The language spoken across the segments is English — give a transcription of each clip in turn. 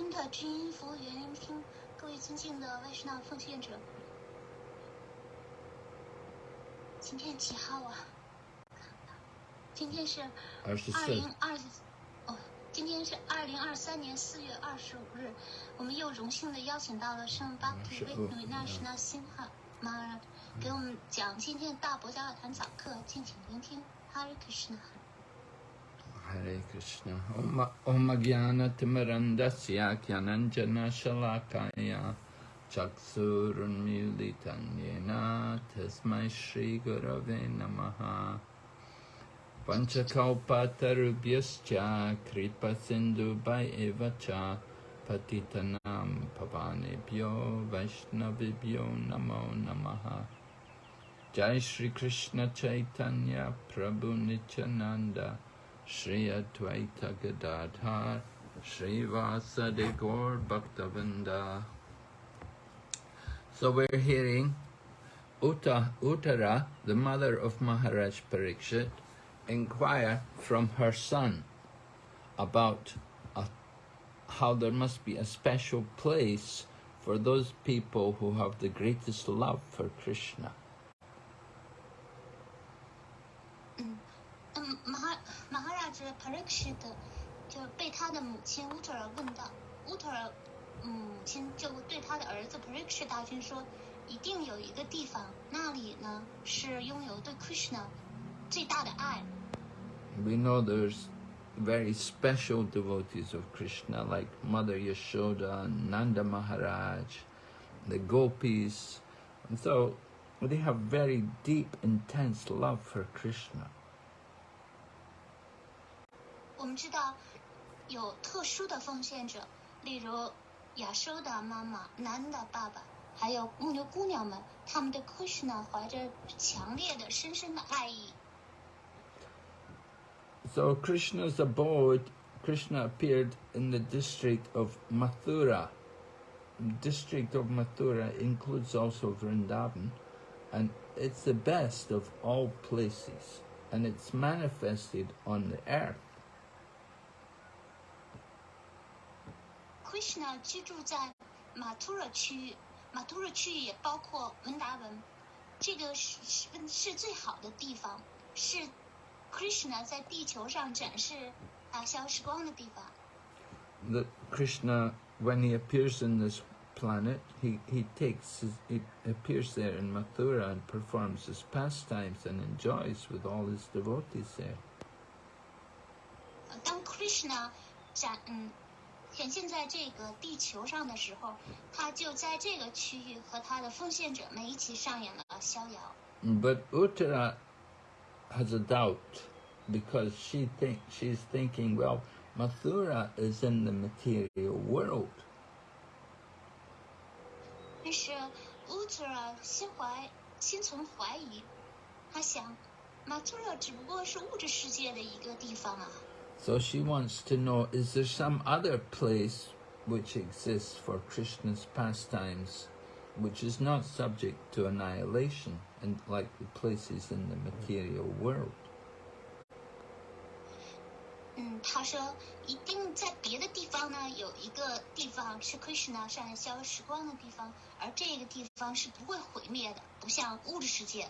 昆特君音服务员聆听，各位尊敬的外师那奉献者，今天几号啊？今天是二十二零二哦，今天是二零二三年四。月二十五日，我们又荣幸的邀请到了圣巴提维纳什纳辛哈马尔给我们讲今天大伯加尔坛早课，敬请聆听。哈里克什纳。Hare Krishna. Om, Om Jnana Timarandasya Jnananjana Shalakaya. Chaksurunmilitan Yena Tasmai Shri Gurave Namaha. Panchakalpatarubhyascha Kripa Sindhu Eva Cha Patitanam Pavanebhyo Vaishnavibhyo Namo Namaha. Jai Shri Krishna Chaitanya Prabhu Nityananda Shri Advaita Gadadhar Shri Vasadi Gaur Bhaktavinda So we're hearing Uta, Uttara, the mother of Maharaj Parikshit, inquire from her son about a, how there must be a special place for those people who have the greatest love for Krishna. 马哈拉兹 p a r i k s h i t 就被他的母亲乌特尔问到，乌特尔母亲就对他的儿子 p a r i k s h i t 大君说，一定有一个地方，那里呢是拥有对 Krishna 最大的爱。 We know there's very special devotees of Krishna like Mother Yashoda, Nanda Maharaj, the gopis. And so they have very deep, intense love for Krishna. 我们知道有特殊的奉献者，例如亚收的妈妈、南的爸爸，还有牧牛姑娘们，他们对 Krishna 怀着强烈的、深深的爱意。 So Krishna's abode, Krishna appeared in the district of Mathura. The district of Mathura includes also Vrindavan, and it's the best of all places, and it's manifested on the earth. Krishna 居住在马图尔区域，马图尔区域也包括文达文，这个是是是最好的地方，是 Krishna 在地球上展示打消时光的地方。 That Krishna, when he appears in this planet, he, he takes his, he appears there in Mathura and performs his pastimes and enjoys with all his devotees there. 呃当 Krishna 展嗯 显现在这个地球上的时候，他就在这个区域和他的奉献者们一起上演了逍遥。 But Uttara has a doubt because she think she's thinking, well, Mathura is in the material world. 但是 Uttara 心怀心存怀疑，他想，马图尔只不过是物质世界的一个地方啊。 So she wants to know, is there some other place which exists for Krishna's pastimes which is not subject to annihilation and like the places in the material world? 嗯，他说一定在别的地方呢，有一个地方是 Krishna 上演消时光的地方，而这个地方是不会毁灭的，不像物质世界。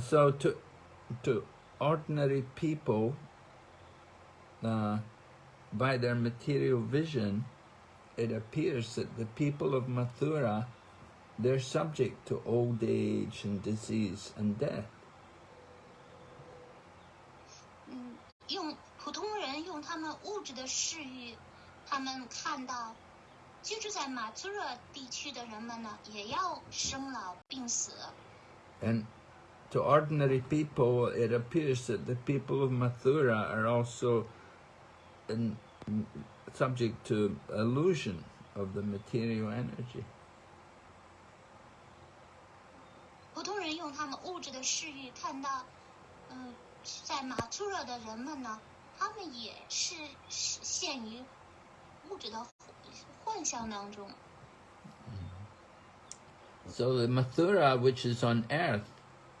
So to to ordinary people, uh, by their material vision, it appears that the people of Mathura, they're subject to old age and disease and death. 嗯，用普通人用他们物质的视域，他们看到居住在马图尔地区的人们呢，也要生老病死。 And to ordinary people, it appears that the people of Mathura are also in, subject to illusion of the material energy. 普通人用他们物质的视域看到，嗯，在马图尔的人们呢，他们也是是陷于物质的幻象当中。 So the Mathura, which is on earth,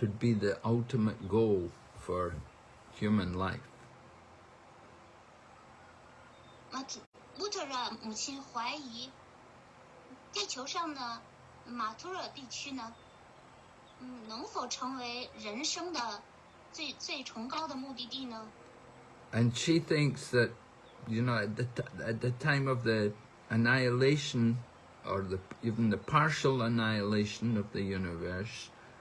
could be the ultimate goal for human life. 马图乌特勒母亲怀疑，地球上的马图勒地区呢，嗯，能否成为人生的最最崇高的目的地呢？ And she thinks that, you know, at the, t- at the time of the annihilation, or the, even the partial annihilation of the universe,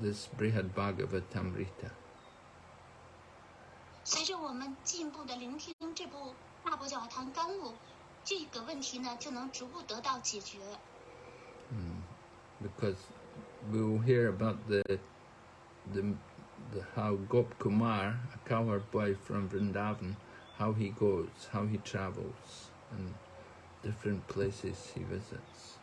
this Brihad Bhagavatamrita. because we will hear about the the the how Gop Kumar, a cowherd boy from Vrindavan, how he goes, how he travels, and different places he visits.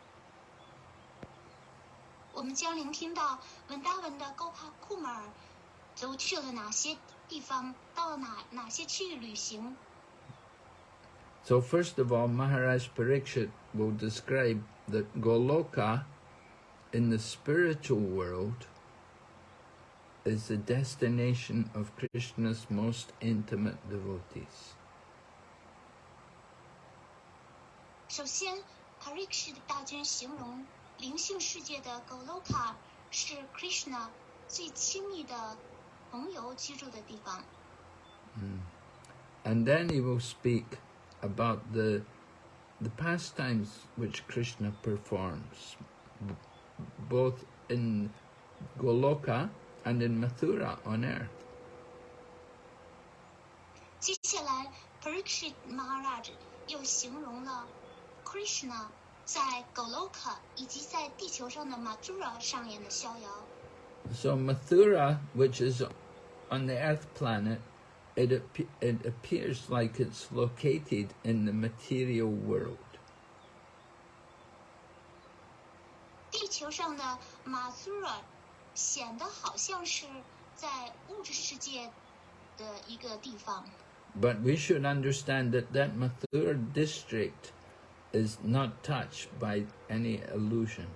我们将聆听到文达文的高帕库马尔都去了哪些地方，到了哪哪些区域旅行。 So first of all, Maharaj Parikshit will describe that Goloka in the spiritual world is the destination of Krishna's most intimate devotees. 首先 p a r i k s h 的大军形容 灵性世界的 Goloka 是 Krishna 最亲密的朋友居住的地方。 And then he will speak about the the pastimes which Krishna performs, b- both in Goloka and in Mathura on earth. 接下来 Parikshit Maharaj 又形容了 Krishna 在 Goloka 以及在地球上的 Mathura 上演的逍遥。 So Mathura, which is on the Earth planet, it, appe- it appears like it's located in the material world. 地球上的 Mathura 显得好像是在物质世界的一个地方， But we should understand that that Mathura district is not touched by any illusion.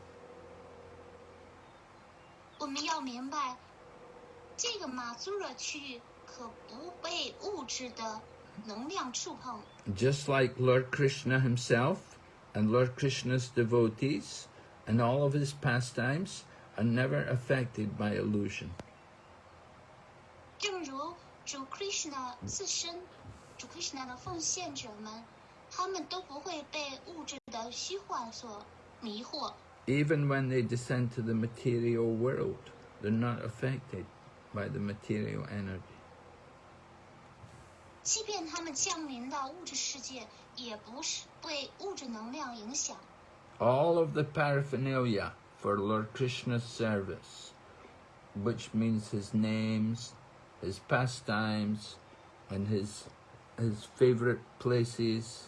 我们要明白，这个 Mathura 区域可不被物质的能量触碰， Just like Lord Krishna himself and Lord Krishna's devotees and all of his pastimes are never affected by illusion. 正如主 Krishna 自身，主 Krishna 的奉献者们， 他们都不会被物质的虚幻所迷惑。 Even when they descend to the material world, they're not affected by the material energy. 即便他们降临到物质世界，也不是被物质能量影响。 All of the paraphernalia for Lord Krishna's service, which means his names, his pastimes, and his his favorite places,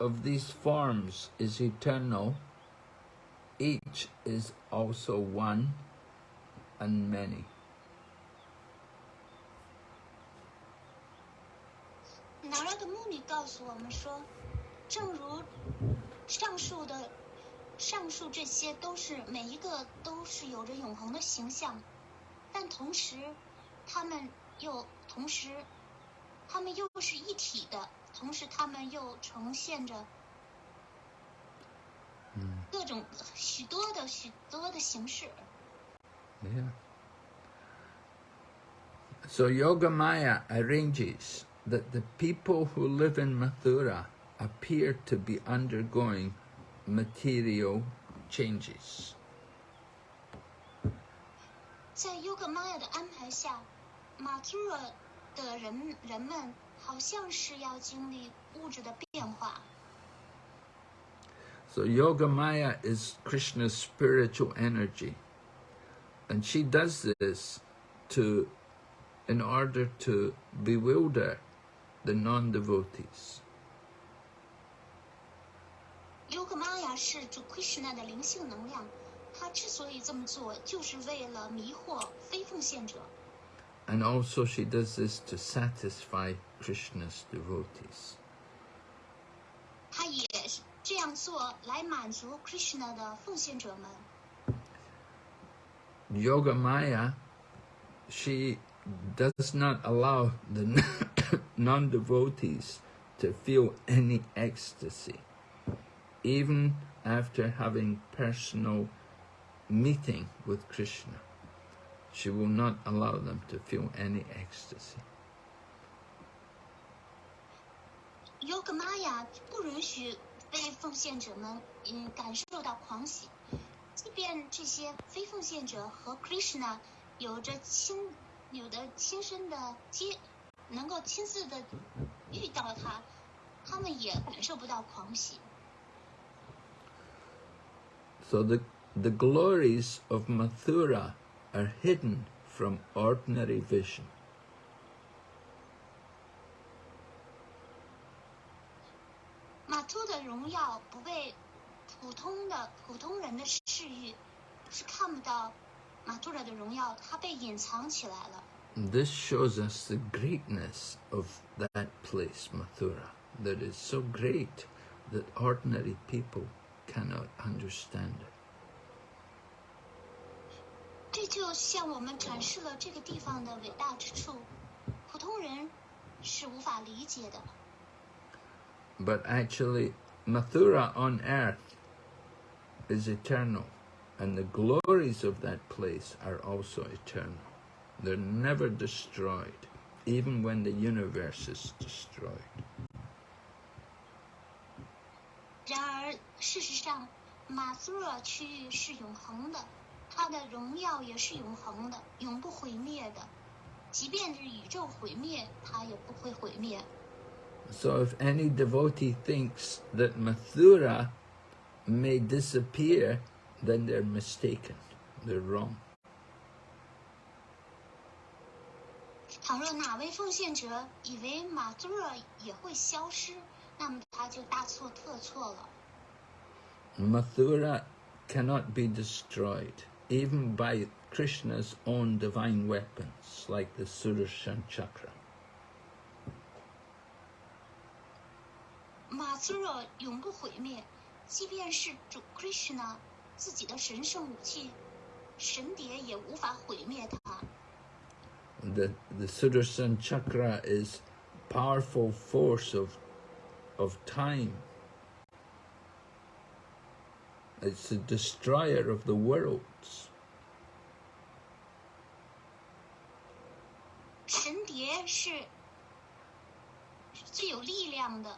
of these forms is eternal, each is also one and many. 拿拉的穆尼告诉我们说，正如上述的上述这些都是每一个都是有着永恒的形象，但同时，他们又同时，他们又是一体的，同时他们又呈现着嗯各种许多的许多的形式。 Yeah. So Yogamaya arranges that the people who live in Mathura appear to be undergoing material changes. 在优格玛雅的安排下，马图尔的人人们 好像是要经历物质的变化。 So Yogamaya is Krishna's spiritual energy. And she does this to in order to bewilder the non-devotees. 优格玛雅是主 Krishna 的灵性能量，他之所以这么做，就是为了迷惑非奉献者。 And also she does this to satisfy Krishna's devotees. 他也是这样做来满足 Krishna 的奉献者们。 Yogamaya, she does not allow the non-devotees to feel any ecstasy, even after having personal meeting with Krishna. She will not allow them to feel any ecstasy. 优格玛雅不允许非奉献者们嗯感受到狂喜，即便这些非奉献者和 Krishna 有着亲有的亲身的接，能够亲自的遇到他，他们也感受不到狂喜。 So the, the glories of Mathura are hidden from ordinary vision. 荣耀不被普通的普通人的视域是看不到马图尔的荣耀，它被隐藏起来了。 This shows us the greatness of that place, Mathura, that is so great that ordinary people cannot understand it. 这就向我们展示了这个地方的伟大之处，普通人是无法理解的。 But actually, Mathura on earth is eternal, and the glories of that place are also eternal. They're never destroyed, even when the universe is destroyed. 然而，事实上，马苏尔区域是永恒的，它的荣耀也是永恒的，永不毁灭的。即便是宇宙毁灭，它也不会毁灭。 So if any devotee thinks that Mathura may disappear, then they're mistaken. They're wrong. 倘若哪位奉献者以为马苏尔也会消失，那么他就大错特错了。 Mathura cannot be destroyed, even by Krishna's own divine weapons, like the Sudarshan Chakra. 马苏尔永不毁灭，即便是主 Krishna 自己的神圣武器神碟也无法毁灭它。 The, the Sudarshan Chakra is powerful force of, of time. It's the destroyer of the worlds. 神碟是最有力量的，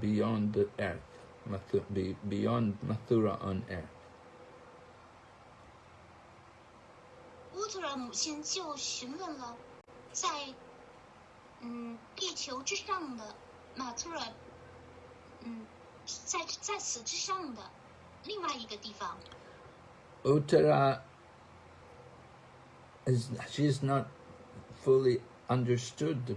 beyond the earth, Mathu- be- beyond Mathura on earth. 乌特尔母亲就询问了，在嗯地球之上的马图尔，嗯 在在此之上的另外一个地方。 Uttara is she's not fully understood the,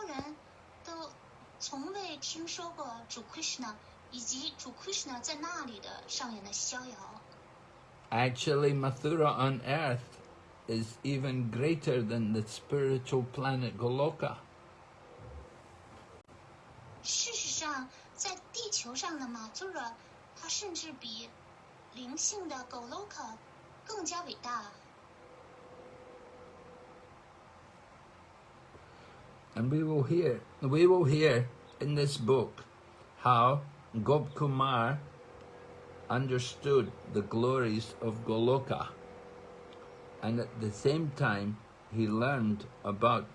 从未听说过主 Krishna 以及主 Krishna 在那里的上演的逍遥。 Actually, Mathura on earth is even greater than the spiritual planet Goloka. 事实上，在地球上的马图尔，它甚至比灵性的 Goloka 更加伟大。 And we will hear, we will hear in this book how Gopkumar understood the glories of Goloka. And at the same time, he learned about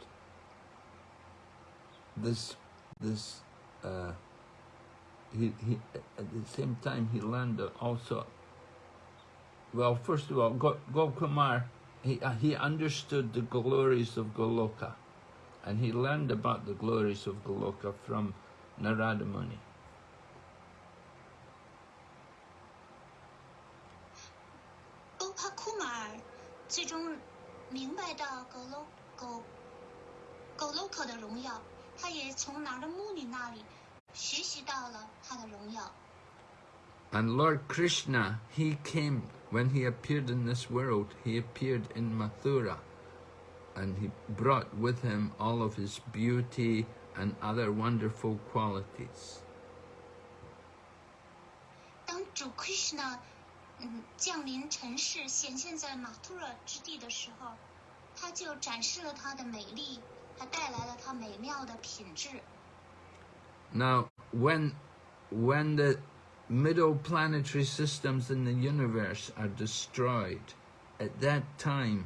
this, this, uh, he, he, at the same time, he learned also, well, first of all, Go- Gopkumar, he, uh, he understood the glories of Goloka and he learned about the glories of Goloka from Narada Muni. And Lord Krishna, he came, when he appeared in this world, he appeared in Mathura And he brought with him all of his beauty and other wonderful qualities. 当主 Krishna 嗯降临尘世，显现在马图尔之地的时候，他就展示了他的美丽，他带来了他美妙的品质。 Now, when, when the middle planetary systems in the universe are destroyed, at that time,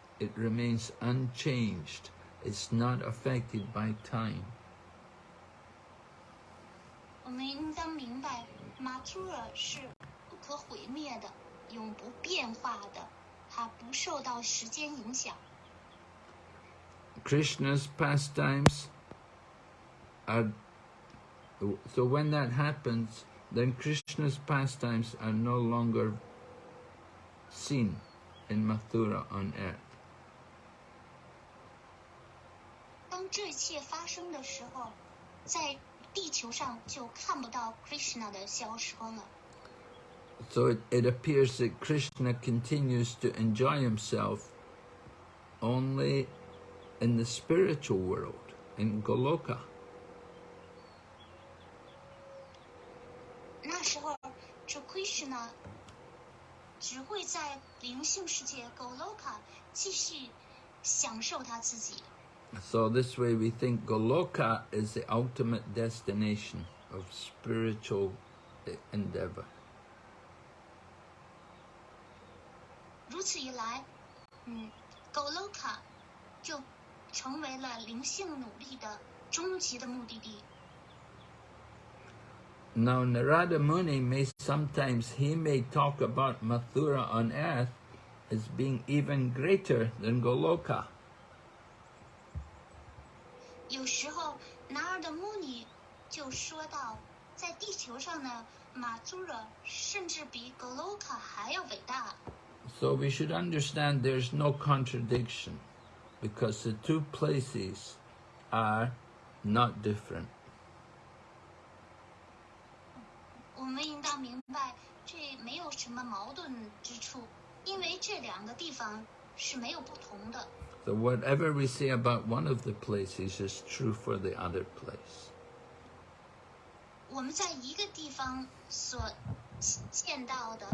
It remains unchanged. It's not affected by time. 我们应当明白，马图尔是不可毁灭的、永不变化的，它不受到时间影响。 Krishna's pastimes are so when that happens, then Krishna's pastimes are no longer seen in Mathura on earth. 这一切发生的时候，在地球上就看不到 Krishna 的消说了。 So it, it appears that Krishna continues to enjoy himself only in the spiritual world, in Goloka. 那时候，这 Krishna 只会在灵性世界 Goloka 继续享受他自己。 So this way we think Goloka is the ultimate destination of spiritual e- endeavor. 如此一来，嗯，Goloka 就成为了灵性努力的终极的目的地。 Now Narada Muni may sometimes he may talk about Mathura on earth as being even greater than Goloka. 有时候，男儿的穆尼就说到，在地球上呢，马祖尔甚至比 Goloka 还要伟大。So we should understand there's no contradiction because the two places are not different. 我们应当明白，这没有什么矛盾之处，因为这两个地方是没有不同的。So whatever we say about one of the places is true for the other place. 我们在一个地方所见到的，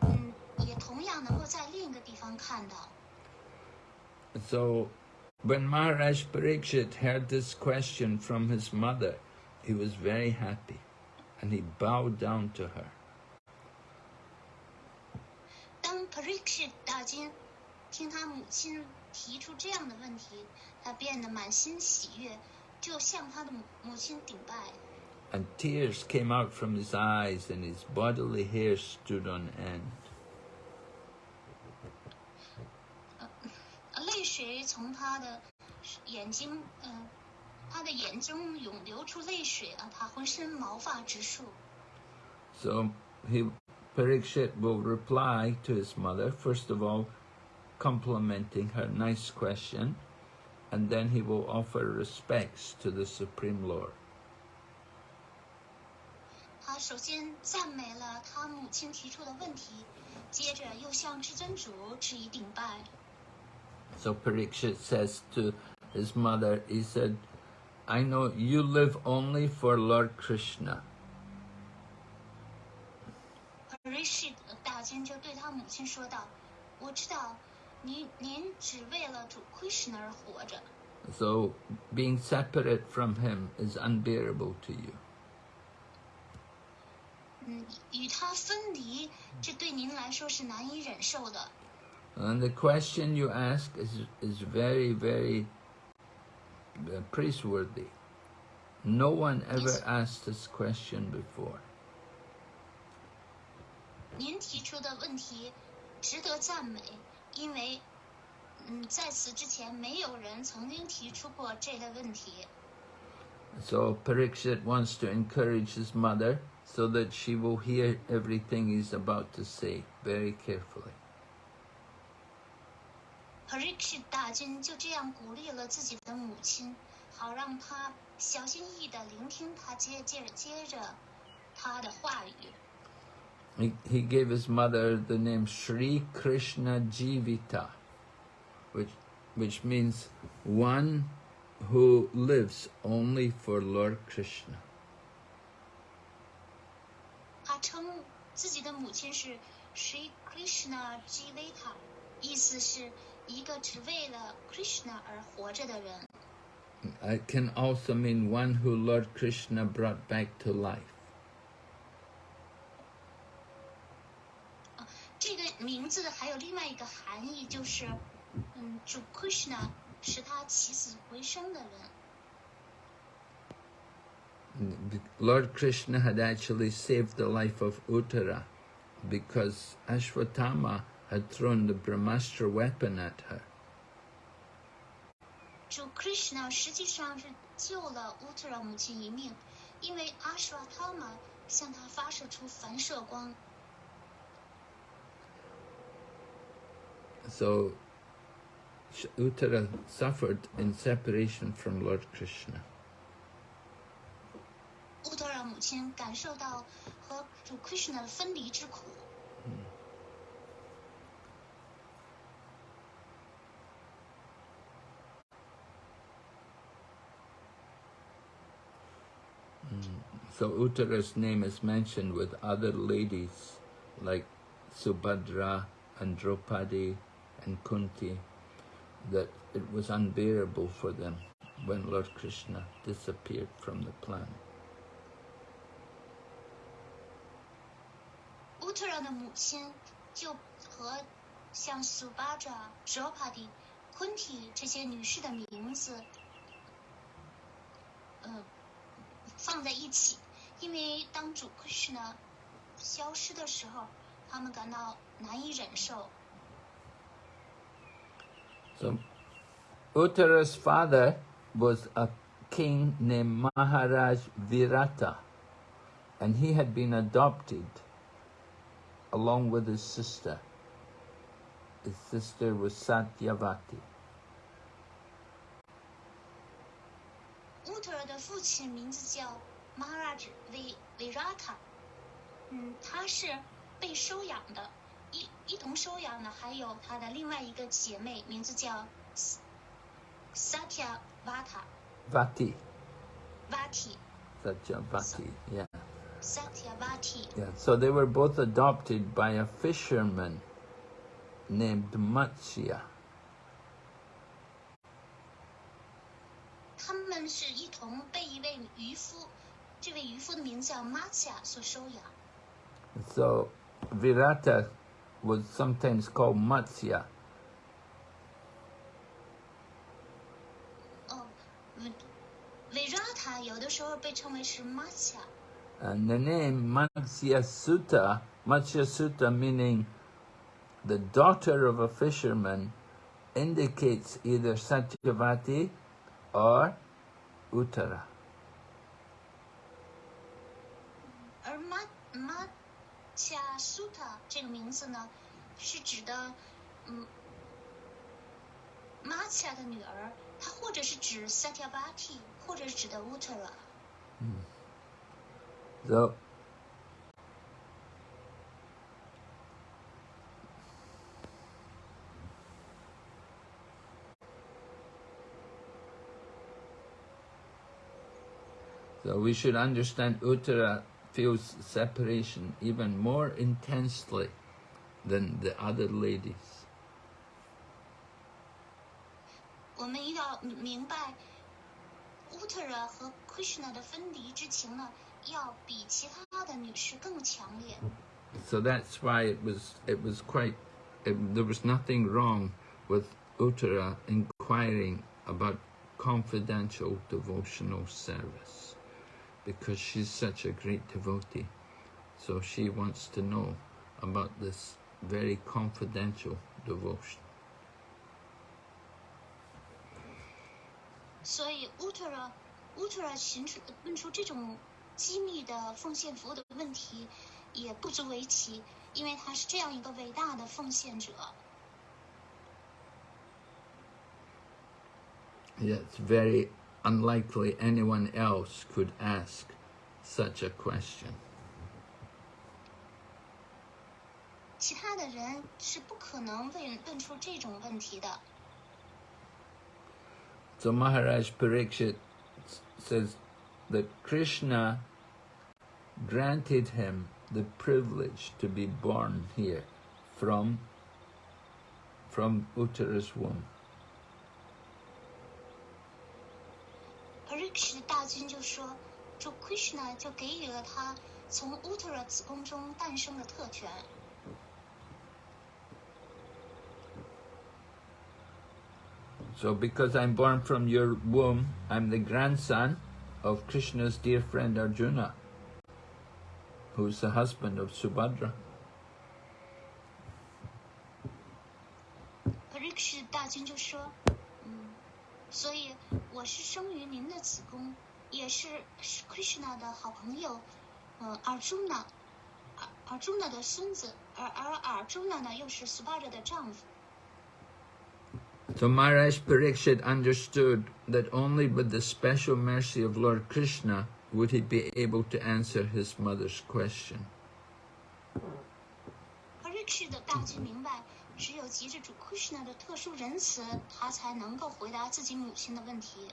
嗯，也同样能够在另一个地方看到。 So when Maharaj Parikshit heard this question from his mother, he was very happy and he bowed down to her. 当 Parikshit 大金听他母亲 提出这样的问题，他变得满心喜悦，就向他的母母亲顶拜。 And tears came out from his eyes and his bodily hair stood on end. 呃泪水从他的眼睛，嗯、他的眼中涌流出泪水啊，他浑身毛发直竖。 So he, Parikshit will reply to his mother, first of all, complimenting her nice question, and then he will offer respects to the Supreme Lord. 他首先赞美了他母亲提出的问题，接着又向至尊主致以顶拜。 So Parikshit says to his mother, he said, I know you live only for Lord Krishna. Parishit 大君就对他母亲说道：“我知道， 您您只为了主 Krishna 而活着， So being separate from him is unbearable to you. 嗯，与他分离，这对您来说是难以忍受的。 And the question you ask is, is very, very uh, praiseworthy. No one ever Yes. asked this question before. 您提出的问题值得赞美， 因为，嗯，在此之前没有人曾经提出过这类问题。So Parikshit wants to encourage his mother so that she will hear everything he's about to say very carefully. Parikshit 大军就这样鼓励了自己的母亲，好让她小心翼翼地聆听他接接着接着他的话语。He, he gave his mother the name Sri Krishna Jivita, which, which means one who lives only for Lord Krishna. 他称自己的母亲是 Sri Krishna Jivata，意思是一个只为了 Krishna 而活着的人。 It can also mean one who Lord Krishna brought back to life. 名字还有另外一个含义，就是，嗯，主 Krishna 是他起死回生的人。Lord Krishna had actually saved the life of Uttara because Ashwatthama had thrown the Brahmastra weapon at her. 主 Krishna 实际上是救了乌特尔母亲一命，因为阿什瓦塔玛向她发射出反射光，So Uttara suffered in separation from Lord Krishna. So Uttara's name is mentioned with other ladies like Subhadra and Draupadi and Kunti, that it was unbearable for them when Lord Krishna disappeared from the planet. 乌特尔的母亲就和像苏巴扎、哲帕蒂、昆提这些女士的名字，呃，放在一起，因为当主 Krishna 消失的时候，他们感到难以忍受。So Uttara's father was a king named Maharaj Virata, and he had been adopted along with his sister. His sister was Satyavati. 乌特尔的父亲名字叫 Maharaj V Virata，嗯，他是 被收养的， 一一同收养的还有他的另外一个姐妹，名字叫 Satya Vata Vati. Vati Satyavati. Yeah. Satya Vati。 Yeah. So they were both adopted by a fisherman named Matsya. 他们是一同被一位渔夫，这位渔夫的名字叫 Matsya 所收养。 So Virata was sometimes called matsya. And the name Matsya Sutta, Matsya Sutta meaning the daughter of a fisherman, indicates either Satyavati or Uttara. 恰苏特这个名字呢，是指的，嗯，马恰的女儿，她或者是指萨提巴蒂，或者是指的乌特拉。嗯，走。So we should understand Uttara feels separation even more intensely than the other ladies. 我们要明白，Uttara 和 Krishna 的分离之情呢，要比其他的女士更强烈。 So that's why it was it was quite it, there was nothing wrong with Uttara inquiring about confidential devotional service because she's such a great devotee. So she wants to know about this very confidential devotion. 所以 Uttara Uttara 寻出问出这种机密的奉献服务的问题，也不足为奇，因为他是这样一个伟大的奉献者。 Yeah, it's very unlikely anyone else could ask such a question. 其他的人是不可能问问出这种问题的。 So Maharaj Parikshit says that Krishna granted him the privilege to be born here from, from Uttara's womb. Parikshit 大君就说，主 Krishna 就给予了他从 Uttara 子宫中诞生的特权。 So because I'm born from your womb, I'm the grandson of Krishna's dear friend Arjuna, who's the husband of Subhadra. Parikshit 大君就说，嗯， 所以我是生于您的子宫，也是是 Krishna 的好朋友，呃，Arjuna，Ar- Arjuna 的孙子，而而 Arjuna 呢又是 Subhadra 的丈夫。 So Maharaj Parikshit understood that only with the special mercy of Lord Krishna would he be able to answer his mother's question. Parikshit 大君明白， 只有藉着主 Krishna 的特殊仁慈，他才能够回答自己母亲的问题。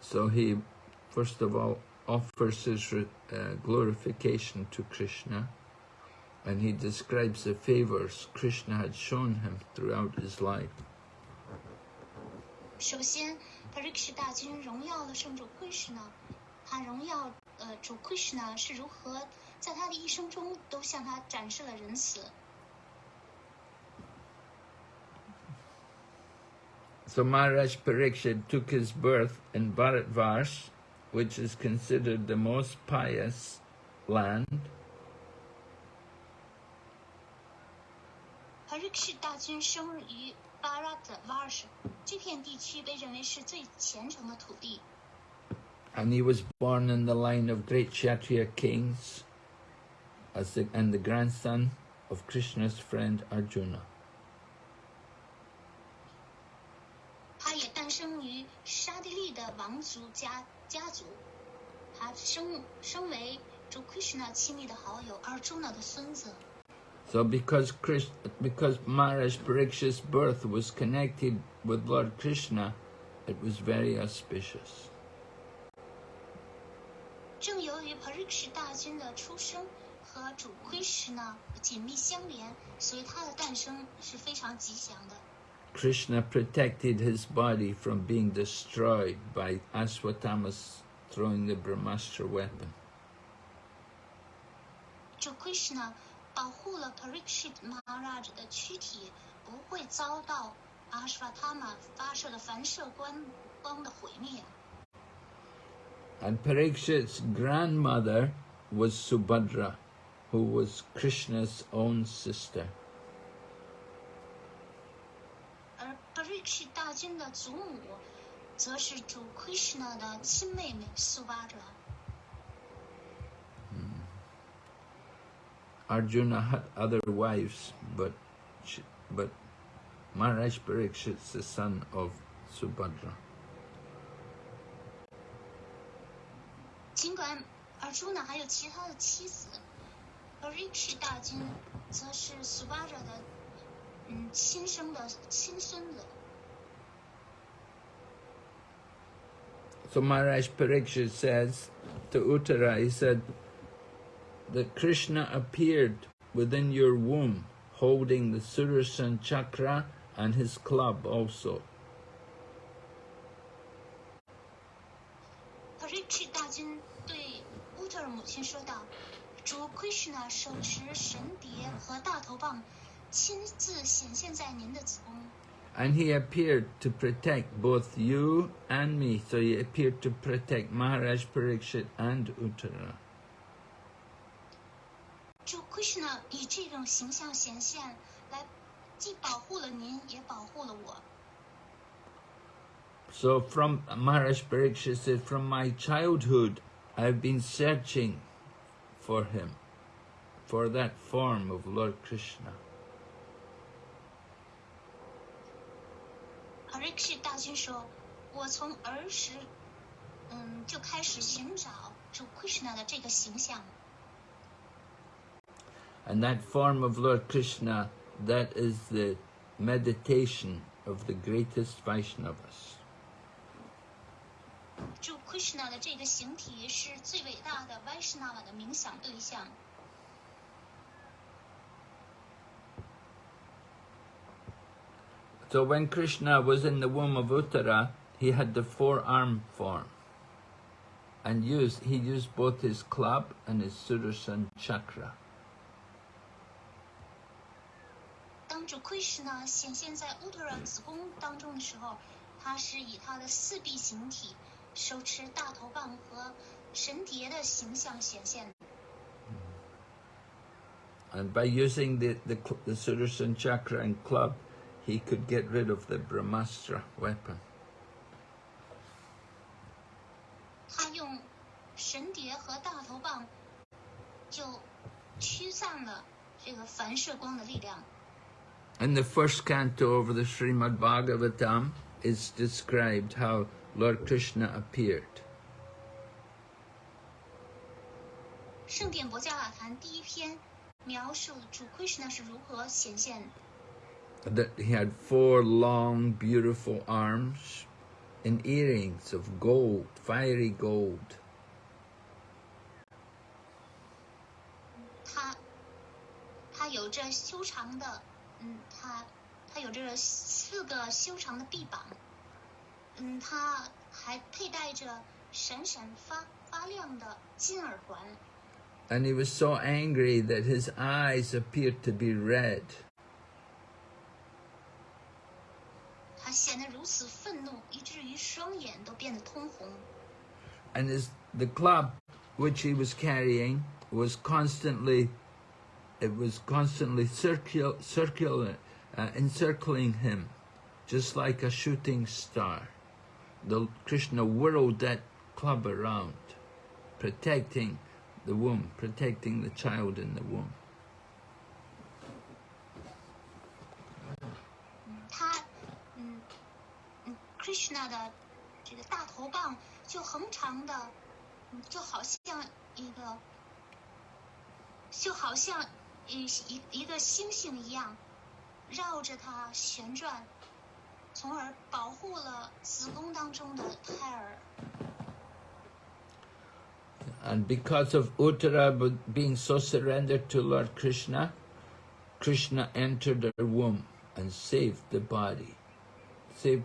So he, first of all, offers his re- uh, glorification to Krishna and he describes the favors Krishna had shown him throughout his life. 首先，Parikshit 大君荣耀了圣主 Krishna，他荣耀呃主 Krishna 是如何在他的一生中都向他展示了仁慈。 So Maharaj Parikshit took his birth in Bharatvarsh, which is considered the most pious land, Parikshit 大君生于 Bharat Varsh，这片地区被认为是最虔诚的土地。 and he was born in the line of great Kshatriya kings as the, and the grandson of Krishna's friend Arjuna. 王族家家族，他生生为主 Krishna 亲密的好友 Arjuna 的孙子。So because Krish, because Maharaj Parikshit's birth was connected with Lord Krishna, it was very auspicious. 正由于 Parikshit 大军的出生和主 Krishna 紧密相连，所以他的诞生是非常吉祥的。Krishna protected his body from being destroyed by Aswatthama's throwing the Brahmastra weapon. And Parikshit's grandmother was Subhadra, who was Krishna's own sister. 而 Parikshit 大军的祖母，则是主 Krishna 的亲妹妹苏巴哲。Arjuna had other wives, but she, but Maharaj Parikshit's the son of Subhadra. 尽管尔朱呢还有其他的妻子，Parikshit 大军则是苏巴哲的嗯亲生的亲孙子。So Maharaj Parikshit says to Uttara, he said that Krishna appeared within your womb holding the Sudarshan chakra and his club also. Parikshit 大军对乌特尔母亲说道：“主 Krishna 手持神碟和大头棒，亲自显现在您的子宫。 And he appeared to protect both you and me. So he appeared to protect Maharaj Parikshit and Uttara. 主 Krishna 以这种形象显现，来既保护了您，也保护了我。 So from Maharaj Parikshit said, from my childhood, I've been searching for him, for that form of Lord Krishna. Parikshit 大军说：“我从儿时，嗯，就开始寻找主 Krishna 的这个形象。And that form of Lord Krishna, that is the meditation of the greatest Vaishnavas. 主 Krishna 的这个形体是最伟大的 Vaishnava 的冥想对象。So when Krishna was in the womb of Uttara, he had the four-arm form. And used, he used both his club and his Sudarshan chakra. 当主 Krishna 显现在乌特尔子宫当中的时候，他是以他的四臂形体，手持大头棒和神蝶的形象显现。 And by using the, the, cl- the Sudarshan chakra and club, he could get rid of the Brahmastra weapon. 他用神蝶和大头棒，就驱散了这个反射光的力量。 In the first canto of the Srimad Bhagavatam, it's described how Lord Krishna appeared. 圣典博加瓦坛第一篇描述主 Krishna 是如何显现 that he had four long, beautiful arms and earrings of gold, fiery gold. And he was so angry that his eyes appeared to be red. 显得如此愤怒，以至于双眼都变得通红。 And his, the club which he was carrying was constantly, it was constantly circul, circular, uh, encircling him, just like a shooting star. The Krishna whirled that club around, protecting the womb, protecting the child in the womb. ，Krishna 的这个大头棒就横长的，嗯，就好像一个 就好像一一一个星星一样，绕着它旋转，从而保护了子宫当中的胎儿。 And because of Uttara b- being so surrendered to Lord Krishna, Krishna entered her womb and saved the body, saved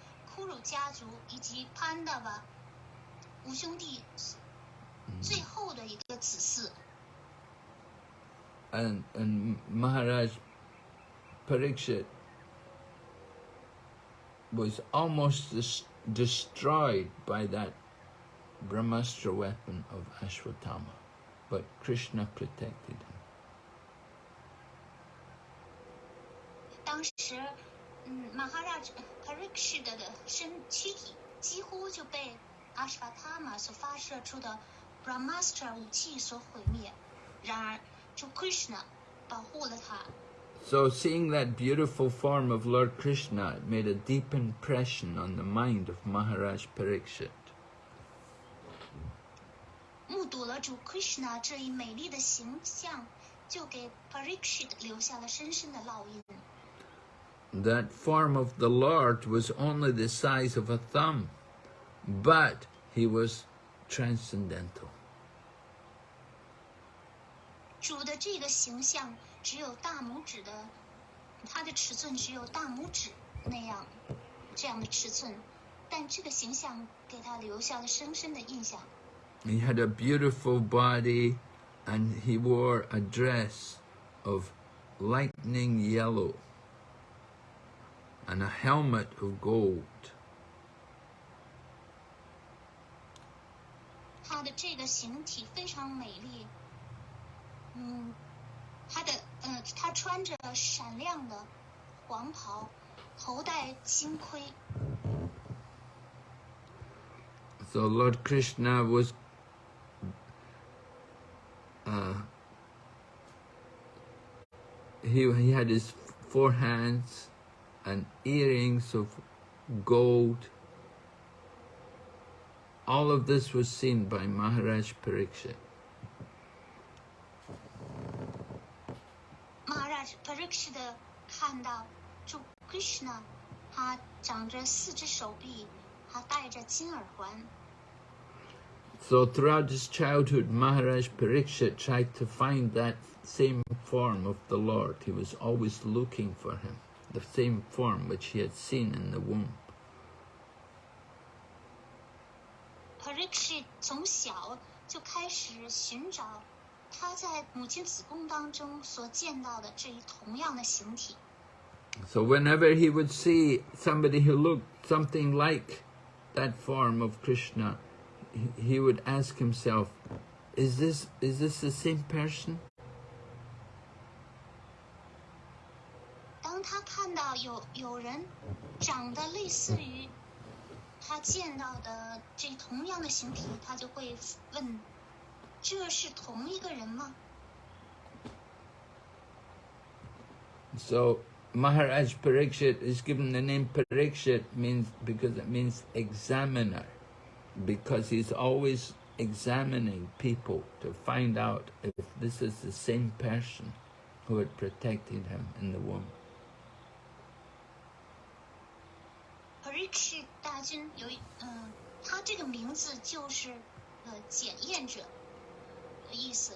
家族以及潘达瓦五兄弟最后的一个子嗣。 And, and Maharaj Parikshit was almost des- destroyed by that Brahmastra weapon of Ashwatthama, but Krishna protected him. 当时， 嗯，马哈拉 Parikshit 的身躯体几乎就被阿什瓦塔玛所发射出的 Brahmastra 武器所毁灭。然而，主 Krishna 保护了他。 So seeing that beautiful form of Lord Krishna it made a deep impression on the mind of Maharaj Parikshit. 目睹了主 Krishna 这一美丽的形象，就给 Parikshit 留下了深深的烙印。 That form of the Lord was only the size of a thumb, but he was transcendental. 主的这个形象只有大拇指的，它的尺寸只有大拇指那样这样的尺寸，但这个形象给他留下了深深的印象。 He had a beautiful body and he wore a dress of lightning yellow and a helmet of gold. 他的这个形体非常美丽，嗯，他的呃，他穿着闪亮的黄袍，头戴金盔。 So Lord Krishna was uh, he, he had his four hands and earrings of gold. All of this was seen by Maharaj Pariksit. Maharaj Pariksit 看到主 Krishna，他长着四只手臂，他戴着金耳环。So throughout his childhood, Maharaj Pariksit tried to find that same form of the Lord. He was always looking for him the same form which he had seen in the womb. Parikshit 从小就开始寻找他在母亲子宫当中所见到的这一同样的形体。 So whenever he would see somebody who looked something like that form of Krishna, he- he would ask himself, is this, is this the same person? 看到有有人长得类似于他见到的这同样的形体，他就会问：这是同一个人吗？ So Maharaj Parikshit is given the name Parikshit means because it means examiner, because he's always examining people to find out if this is the same person who had protected him in the womb. H 大军有一嗯、他这个名字就是呃检验者的意思，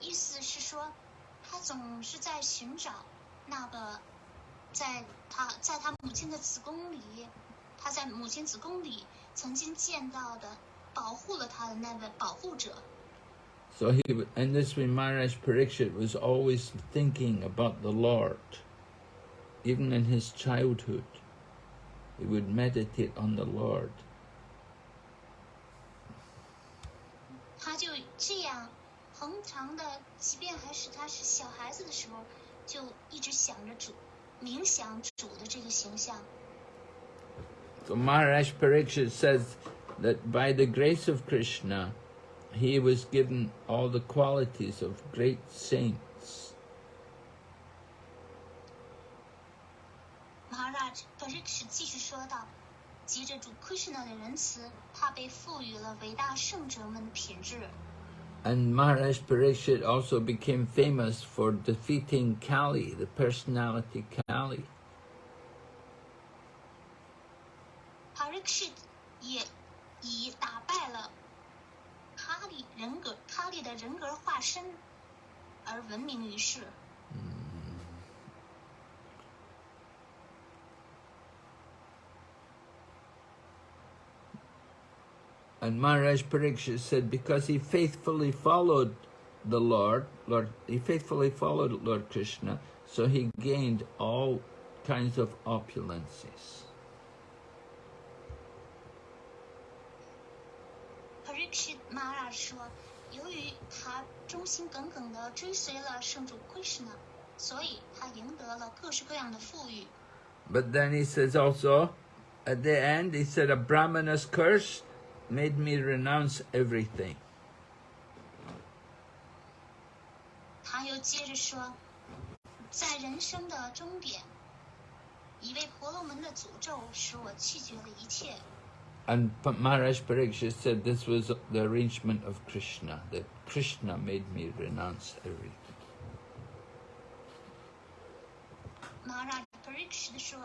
意思是说他总是在寻找那个在他在他母亲的子宫里，他在母亲子宫里曾经见到的保护了他的那位保护者。So he, and this way, Maharaj Pariksit was always thinking about the Lord. Even in his childhood, he would meditate on the Lord. 他就这样恒常的，即便还是他是小孩子的时候， 就一直想着主，冥想主的这个形象。 So Maharaj Pariksit says that by the grace of Krishna, he was given all the qualities of great saints. Maharaj Pariksit 继续说道：“藉着主 Krishna 的仁慈，他被赋予了伟大圣者们的品质。And Maharaj Pariksit also became famous for defeating Kali, the personality Kali. Pariksit 也以打败了卡里人格卡里的人格化身而闻名于世。And Maharaj Pariksit said because he faithfully followed the Lord, Lord, he faithfully followed Lord Krishna, so he gained all kinds of opulences. Pariksit Maharaj 说，由于他忠心耿耿地追随了圣主 Krishna，所以他赢得了各式各样的富裕。 But then he says also, at the end, he said, a Brahmana's curse made me renounce everything. 他又接着说，在人生的终点，一位婆罗门的诅咒使我弃绝了一切。 And Pa- Maharaj Pariksit said this was the arrangement of Krishna, that Krishna made me renounce everything. Maharaj Pariksit 说，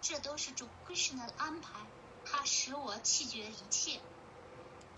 这都是主 Krishna 的安排，他使我弃绝一切。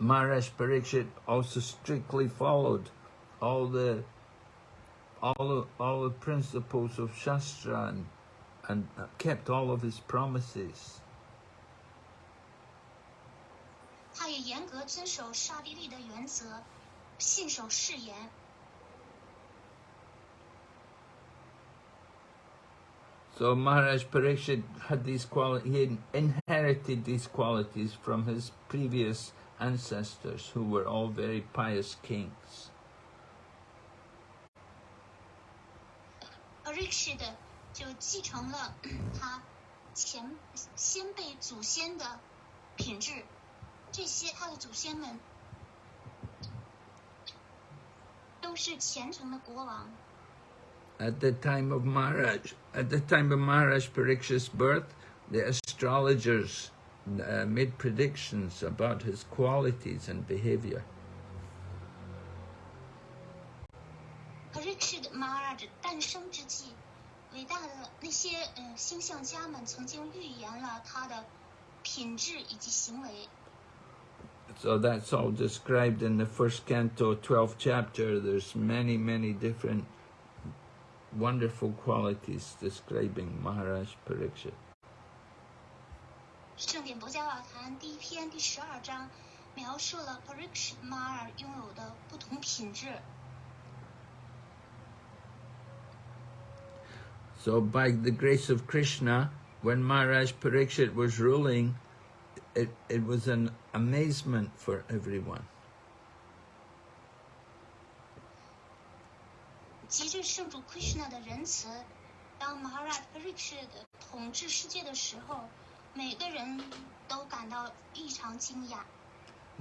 Maharaj Pariksit also strictly followed all the all all the principles of Shastra and, and kept all of his promises. So Maharaj Pariksit had these qualities, he inherited these qualities from his previous ancestors who were all very pious kings. Pariksit 就继承了他前先辈祖先的品质，这些他的祖先们都是虔诚的国王。 At the time of Maharaj, at the time of Maharaj Parikshit's birth, the astrologers uh, made predictions about his qualities and behavior. So that's all described in the first canto, 12th chapter. There's many, many different wonderful qualities describing Maharaj Pariksit. 圣典博加瓦谈第一篇第十二章描述了 Pariksit Maharaj 拥有的不同品质。So by the grace of Krishna, when Maharaj Parikshit was ruling, it, it was an amazement for everyone. 藉着圣主 Krishna 的仁慈，当 Maharaj Parikshit 统治世界的时候，每个人都感到异常惊讶。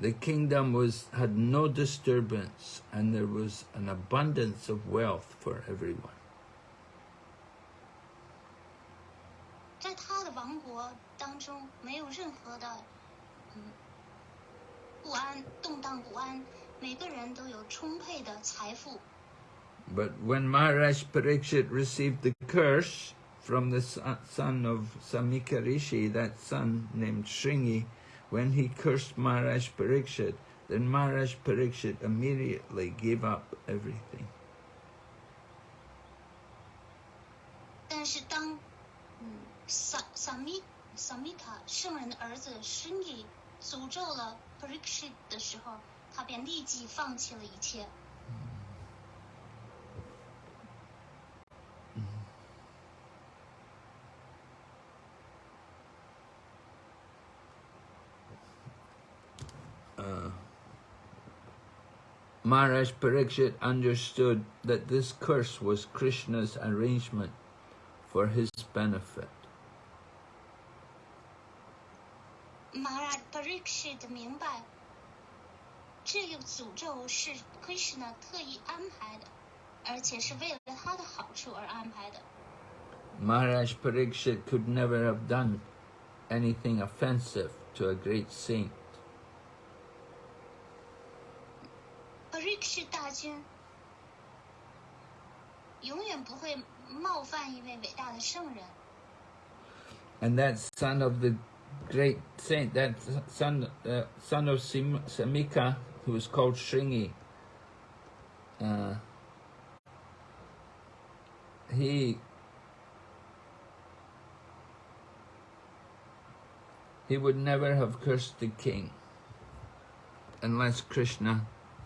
The kingdom was had no disturbance and there was an abundance of wealth for everyone. 在他的王国当中，没有任何的嗯不安、动荡不安，每个人都有充沛的财富。 But when Maharaj Pariksit received the curse from the uh, son of Samika Rishi, that son named Shringi, when he cursed Maharaj Pariksit, then Maharaj Pariksit immediately gave up everything. Maharaj Parikshit understood that this curse was Krishna's arrangement for his benefit. 马拉 Parikshit 明白，这个诅咒是 Krishna 特意安排的，而且是为了他的好处而安排的。 Maharaj Parikshit could never have done anything offensive to a great saint. Parikshit 大军永远不会冒犯一位伟大的圣人。 And that son of the great saint, that son, uh, son of Sim- Samika, who was called Shringi, uh, he he would never have cursed the king unless Krishna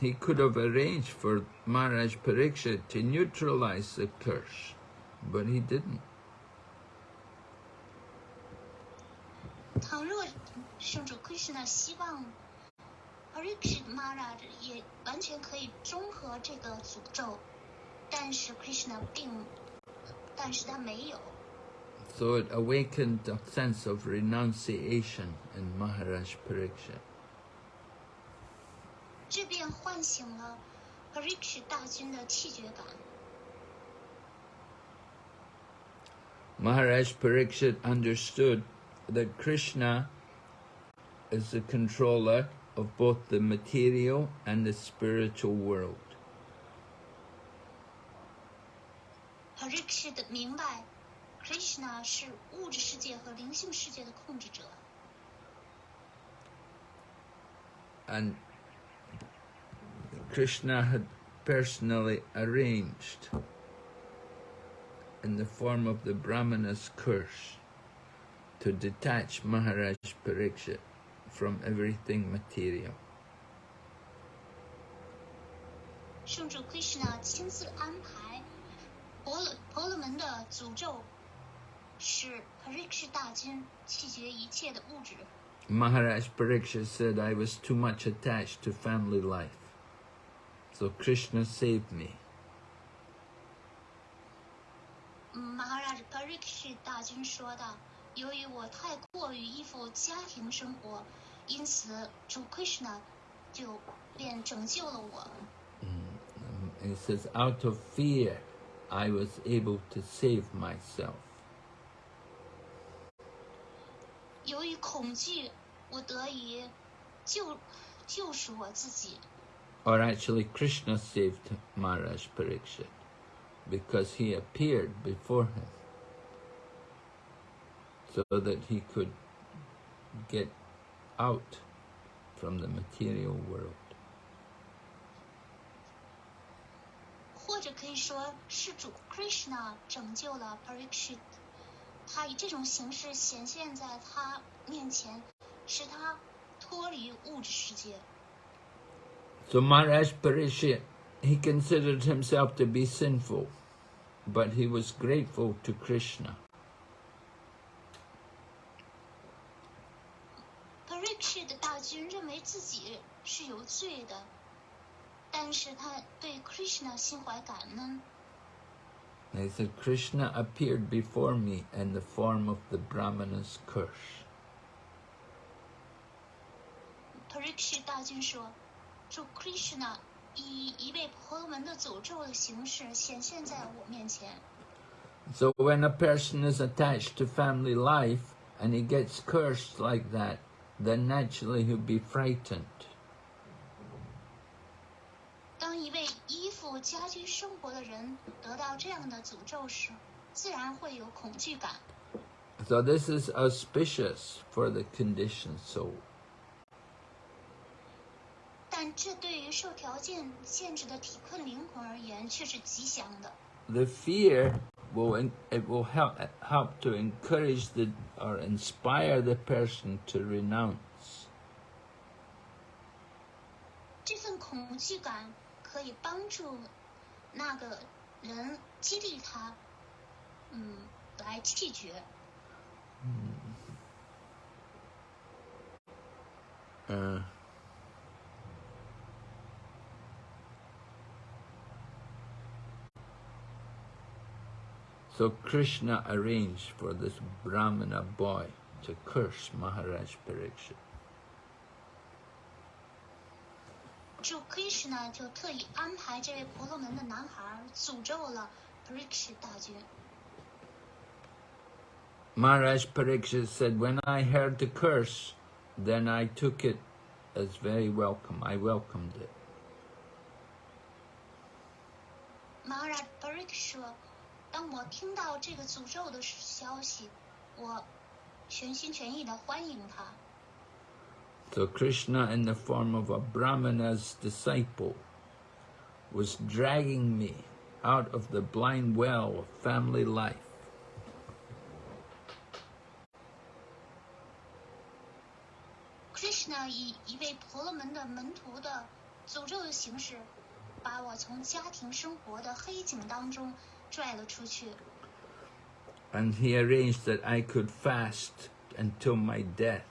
he could have arranged for Maharaj Parikshit to neutralize the curse, but he didn't. 倘若圣主 Krishna 希望 Parikshit Maharaj 也完全可以中和这个诅咒，但是 Krishna 并，但是他没有。 So it awakened a sense of renunciation in Maharaj Parikshit. 这便唤醒了 Parikshit 大军的气绝感。 Maharaj Parikshit understood that Krishna is the controller of both the material and the spiritual world. Parikshit 明白，Krishna 是物质世界和灵性世界的控制者。 And Krishna had personally arranged in the form of the Brahmana's curse to detach Maharaj Parikshit from everything material. 圣主 Krishna 亲自安排婆罗婆罗门的诅咒，使 Parikshit 大军弃绝一切的物质。 Maharaj Parikshit said, I was too much attached to family life. So Krishna saved me. 嗯 Maharaj Parikshit 大军说道：“由于我太过于依附家庭生活，因此主 Krishna 就便拯救了我。 And he says, out of fear, I was able to save myself. 由于恐惧，我得以救救赎我自己。 Or actually, Krishna saved Maharaj Parikshit because he appeared before him so that he could get out from the material world. 或者可以说是主 Krishna 拯救了 Parikshit，他以这种形式显现在他面前，使他脱离物质世界。 so Maharaj Parikshit, he considered himself to be sinful, but he was grateful to Krishna. They said, Krishna appeared before me in the form of the Brahmana's curse. 说主 Krishna 以一位婆罗门的诅咒的形式显现在我面前。 So when a person is attached to family life and he gets cursed like that, then naturally he'll be frightened. 一位依附家居生活的人得到这样的诅咒时，自然会有恐惧感。 So this is auspicious for the conditioned soul. The fear will en- it will help help to encourage the or inspire the person to renounce. 这份恐惧感可以帮助那个人激励他，嗯，来弃绝。 Uh, so Krishna arranged for this Brahmana boy to curse Maharaj Pariksit. 主 Krishna 就特意安排这位婆罗门的男孩诅咒了 Parikshit 大军。 Maharaj Pariksit said, When I heard the curse, then I took it as very welcome. I welcomed it. Maharaj Parikshit 说：“ 当我听到这个诅咒的消息，我全心全意的欢迎他。 So Krishna, in the form of a Brahmana's disciple, was dragging me out of the blind well of family life. Krishna 以一位婆罗门的门徒的诅咒的形式，把我从家庭生活的黑井当中 拽了出去。 And he arranged that I could fast until my death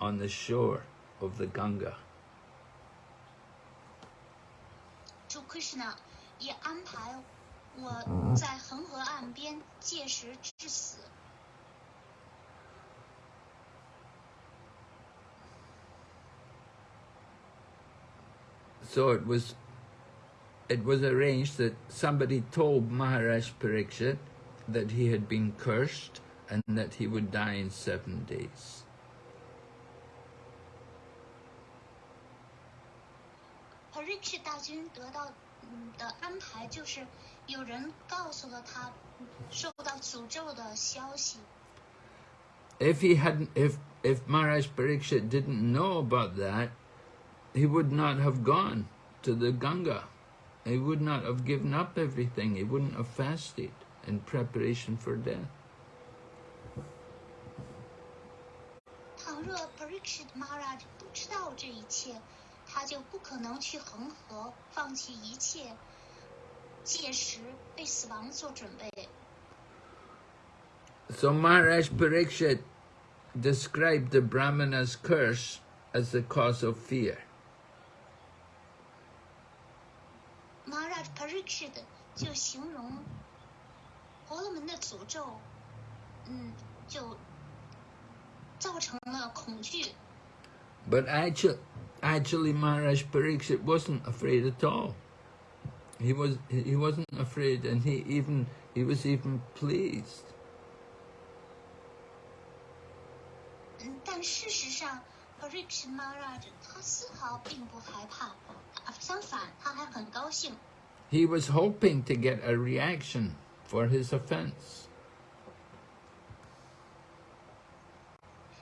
on the shore of the Ganga. 主 Krishna 也安排我在恒河岸边戒食致死。 So it was it was arranged that somebody told Maharaj Pariksit that he had been cursed and that he would die in seven days. If he hadn't, if if Maharaj Pariksit didn't know about that, he would not have gone to the Ganga. He would not have given up everything. He wouldn't have fasted in preparation for death. 倘若 Parikshit Maharaj 不知道这一切，他就不可能去恒河，放弃一切，届时为死亡做准备。 So Maharaj Pariksit described the Brahmana's curse as the cause of fear. Maharaj Parikshit 就形容婆罗门的诅咒，嗯，就造成了恐惧。 But actually, actually Maharaj Pariksit wasn't afraid at all. He was he wasn't afraid, and he even he was even pleased. 嗯，但事实上，Parikshit Maharaj 他丝毫并不害怕，啊相反，他还很高兴。 He was hoping to get a reaction for his offense.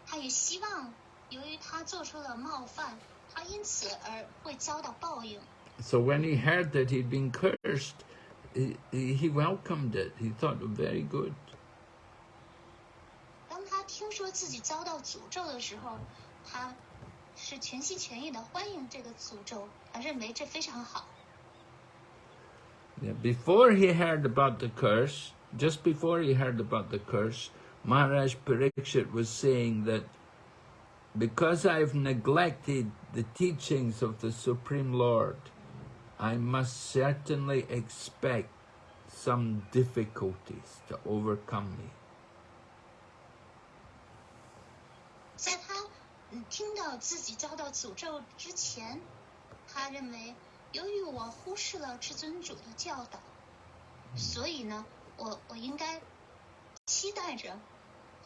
他也希望，由于他做出了冒犯，他因此而会遭到报应。 So when he heard that he'd been cursed, he, he he welcomed it. He thought very good. 当他听说自己遭到诅咒的时候，他是全心全意的欢迎这个诅咒，他认为这非常好。 Yeah, Before he heard about the curse, just before he heard about the curse, Maharaj Pariksit was saying that because I've neglected the teachings of the Supreme Lord, I must certainly expect some difficulties to overcome me. 在他嗯听到自己遭到诅咒之前，他认为 由于我忽视了至尊主的教导，所以呢，我我应该期待着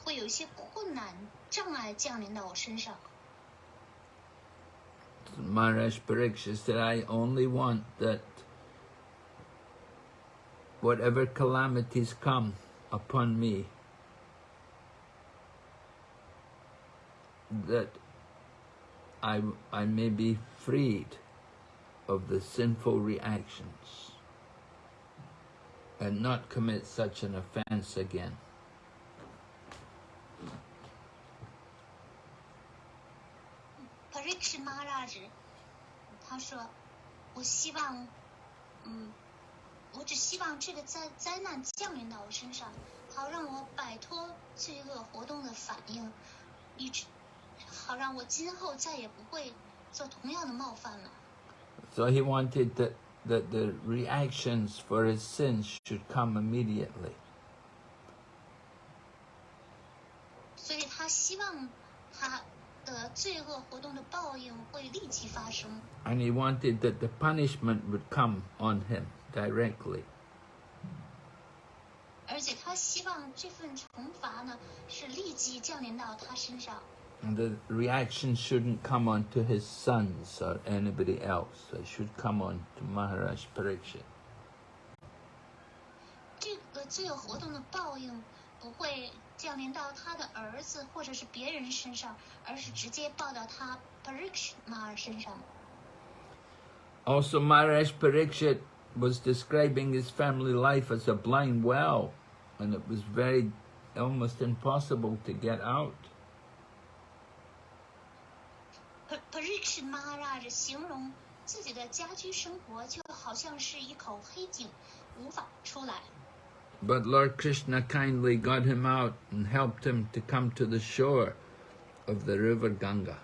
会有一些困难、障碍降临到我身上。Maharaj Pariksit said, I only want that whatever calamities come upon me, that I, I may be freed. Of the sinful reactions and not commit such an offense again. 帕瑞克什马拉日，他说：“我希望，嗯，我只希望这个灾灾难降临到我身上，好让我摆脱罪恶活动的反应，以致好让我今后再也不会做同样的冒犯了。So he wanted that, that the reactions for his sins should come immediately. 所以他希望他的罪恶活动的报应会立即发生， And he wanted that the punishment would come on him directly. 而且他希望这份惩罚呢是立即降临到他身上。” And the reaction shouldn't come on to his sons or anybody else. It should come on to Maharaj Parikshit. 这个罪恶活动的报应不会降临到他的儿子或者是别人身上，而是直接报到他 Parikshma 身上。 Also, Maharaj Parikshit was describing his family life as a blind well, and it was very almost impossible to get out. Parikshma Maharaj 形容自己的家居生活就好像是一口黑井，无法出来。 But Lord Krishna kindly got him out and helped him to come to the shore of the river Ganga.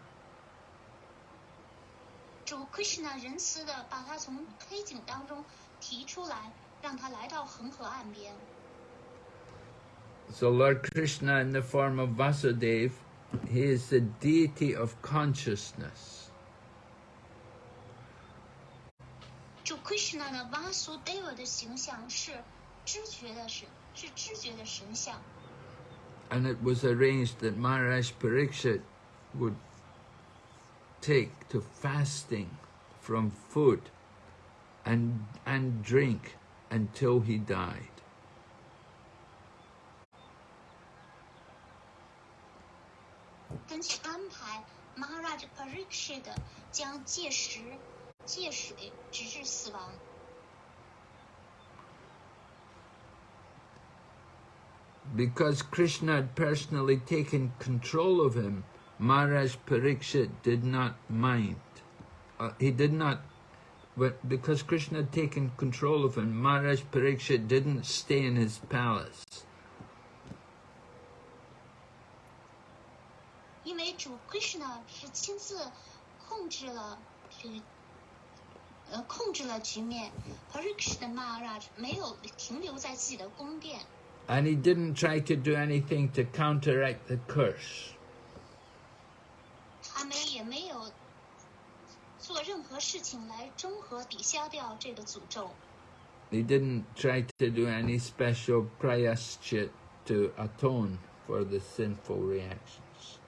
主 Krishna 仁慈的把他从黑井当中提出来，让他来到恒河岸边。 So Lord Krishna in the form of Vasudev, he is the deity of consciousness. 主 Krishna 的 Vasudeva 的形象是知觉的神，是知觉的神像。 And it was arranged that Maharaj Parikshit would take to fasting from food and, and drink until he died. 根据安排，Maharaj Parikshit 将戒食、戒水直至死亡。 Because Krishna had personally taken control of him, Maharaj Parikshit did not mind. Uh, he did not, but because Krishna had taken control of him, Maharaj Parikshit didn't stay in his palace. 因为主 Krishna 是亲自控制了这个， 呃，控制了局面。Parikshit Maharaj 没有停留在自己的宫殿， And he didn't try to do anything to counteract the curse. 他们也没有做任何事情来中和抵消掉这个诅咒。 He didn't try to do any special prayaschit to atone for the sinful reactions.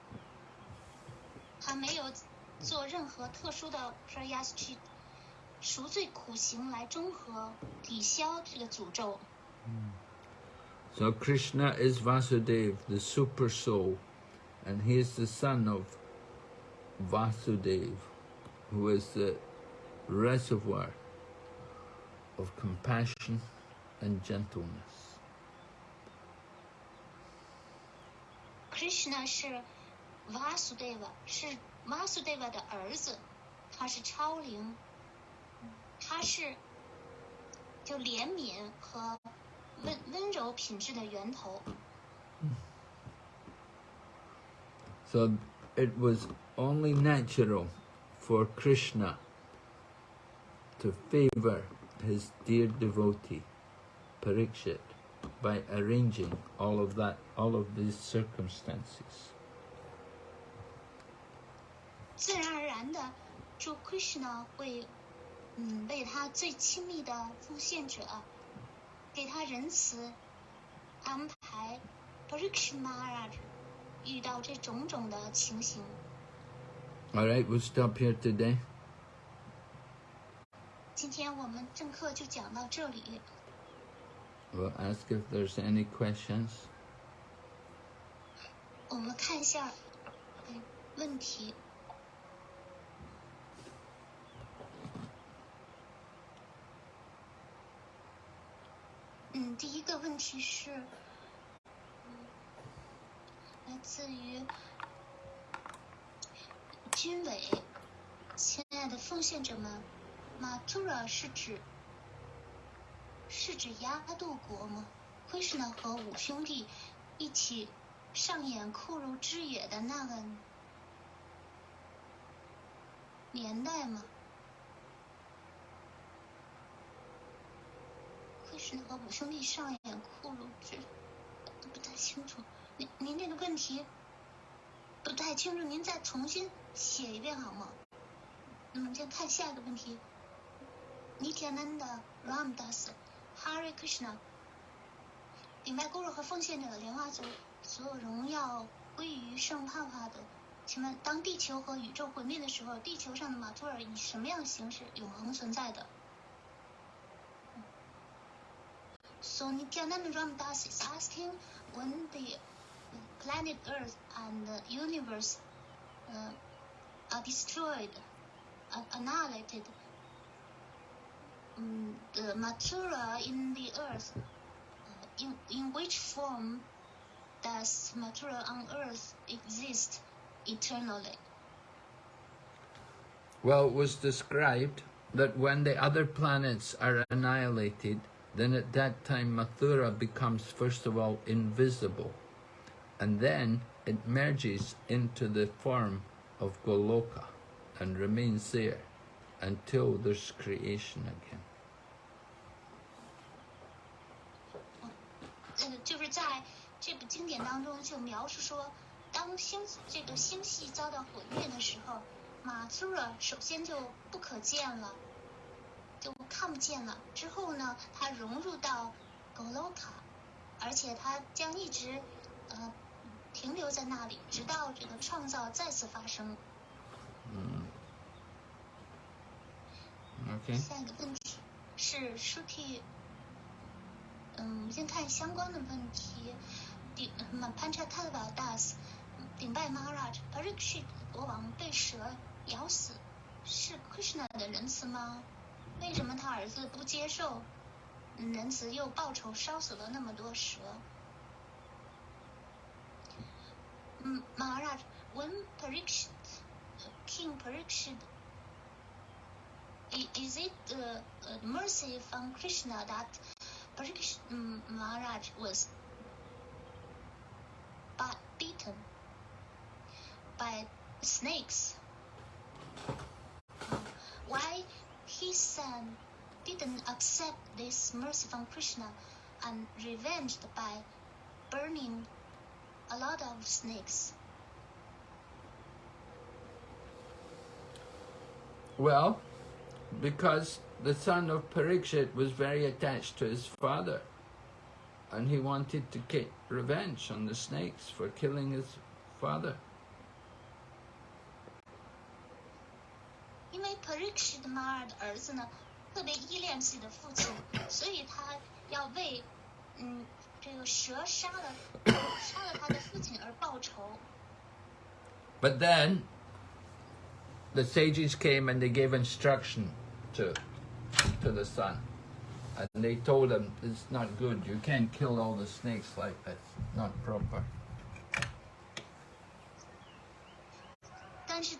他没有做任何特殊的 prayas 去 赎罪苦行来中和抵消这个诅咒。So Krishna is Vasudev, the super soul, and he is the son of Vasudev, who is the reservoir of compassion and gentleness. Krishna 是 Vasudeva，是 Vasudeva 的儿子，他是超灵，他是就怜悯和温温柔品质的源头。 So it was only natural for Krishna to favor his dear devotee, Parikshit, by arranging all of that, all of these circumstances. 自然而然的，主 Krishna 会， 嗯，为他最亲密的奉献者，给他仁慈，安排 Parikshit Maharaj 遇到这种种的情形。All right, we'll stop here today. 今天我们正课就讲到这里。We'll ask if there's any questions. 我们看一下，哎，问题。嗯，第一个问题是，嗯，来自于军委，亲爱的奉献者们，马图拉是指是指亚度国吗？奎什纳和五兄弟一起上演酷如之野的那个年代吗？奎什纳和五兄弟上演酷如之，不太清楚。您您这个问题不太清楚，您再重新写一遍好吗？那么先看下一个问题。Nityananda Ramdas Hare Krishna，顶拜咕噜和奉献者莲花族，所有荣耀归于圣帕帕的。请问，当地球和宇宙毁灭的时候，地球上的马图尔以什么样的形式永恒存在的？So Nityananda Ramdas is asking when the planet Earth and the universe uh, are destroyed, are annihilated. Mm, the Mathura in the earth, uh, in, in which form does Mathura on earth exist eternally? Well, it was described that when the other planets are annihilated, then at that time Mathura becomes first of all invisible, and then it merges into the form of Goloka and remains there until there's creation again. 呃，就是在这部经典当中就描述说，当星这个星系遭到毁灭的时候，马苏尔首先就不可见了， 就看不见了。之后呢，它融入到格洛卡，而且它将一直呃停留在那里，直到这个创造再次发生。嗯 Okay. 下一个问题是 Shuki，嗯，先看相关的问题。顶嗯潘查塔瓦达斯顶拜 Maharaj Parikshit 国王被蛇咬死，是 Krishna 的仁慈吗？为什么他儿子不接受仁慈，又报仇烧死了那么多蛇？嗯，Maharaj when Parikshit King Parikshit I- is it the mercy from Krishna that Parikshit Maharaj was bi- beaten by snakes? Why his son didn't accept this mercy from Krishna and revenged by burning a lot of snakes? Well, because the son of Parikshit was very attached to his father, and he wanted to get revenge on the snakes for killing his father. 因 为 Parikshit 马尔的儿子呢，特别依恋自己的父亲，所以他要为嗯这个蛇杀了杀了他的父亲而报仇。 But then the sages came and they gave instruction to to the son. And they told him it's not good. You can't kill all the snakes like that. Not proper. 但是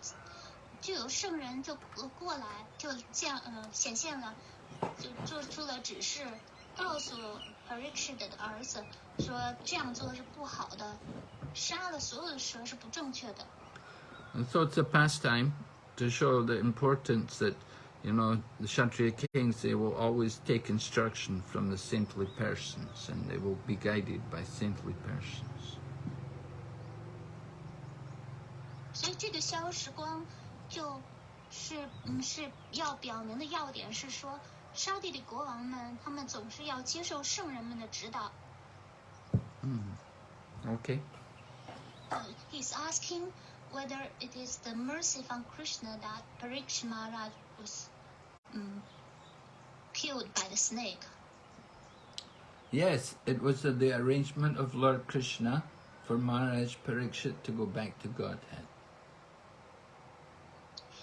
就有圣人就呃过来，就这样呃显现了，就做出了指示，告诉 Parikshit 的儿子说这样做是不好的，杀了所有的蛇是不正确的。And so it's a pastime to show the importance that, you know, the Kshatriya kings, they will always take instruction from the saintly persons and they will be guided by saintly persons. 所以这个消时光就是嗯是要表明的要点是说，沙地的国王们他们总是要接受圣人们的指导。 Okay? Uh, he's asking whether it is the mercy from Krishna that Parikshit Maharaj was um, killed by the snake. Yes, it was the arrangement of Lord Krishna for Maharaj Parikshit to go back to Godhead.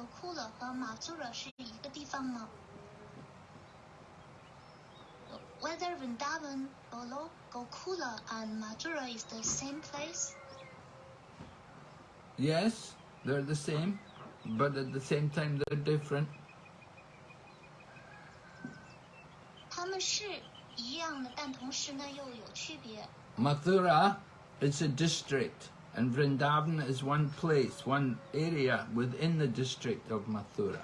和库勒和马祖尔是一个地方吗？Whether Vrindavan, Bolo, Gokula, and Mathura is the same place? Yes, they're the same, but at the same time they're different. 他们是一样的，但同时呢又有区别。 Mathura is a district, and Vrindavan is one place, one area within the district of Mathura.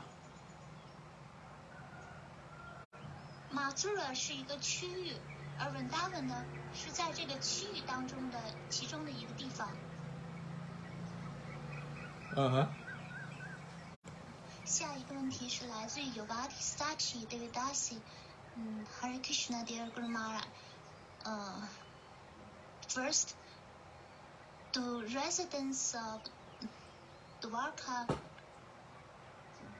马祖尔是一个区域，而 Vrindavan 呢是在这个区域当中的其中的一个地方。 Uh huh. 下一个问题是来自于 Yovati Sachi David Dasi，嗯，Hare Krishna Dear Guru Maharaj，呃，First, the residents of Dwarka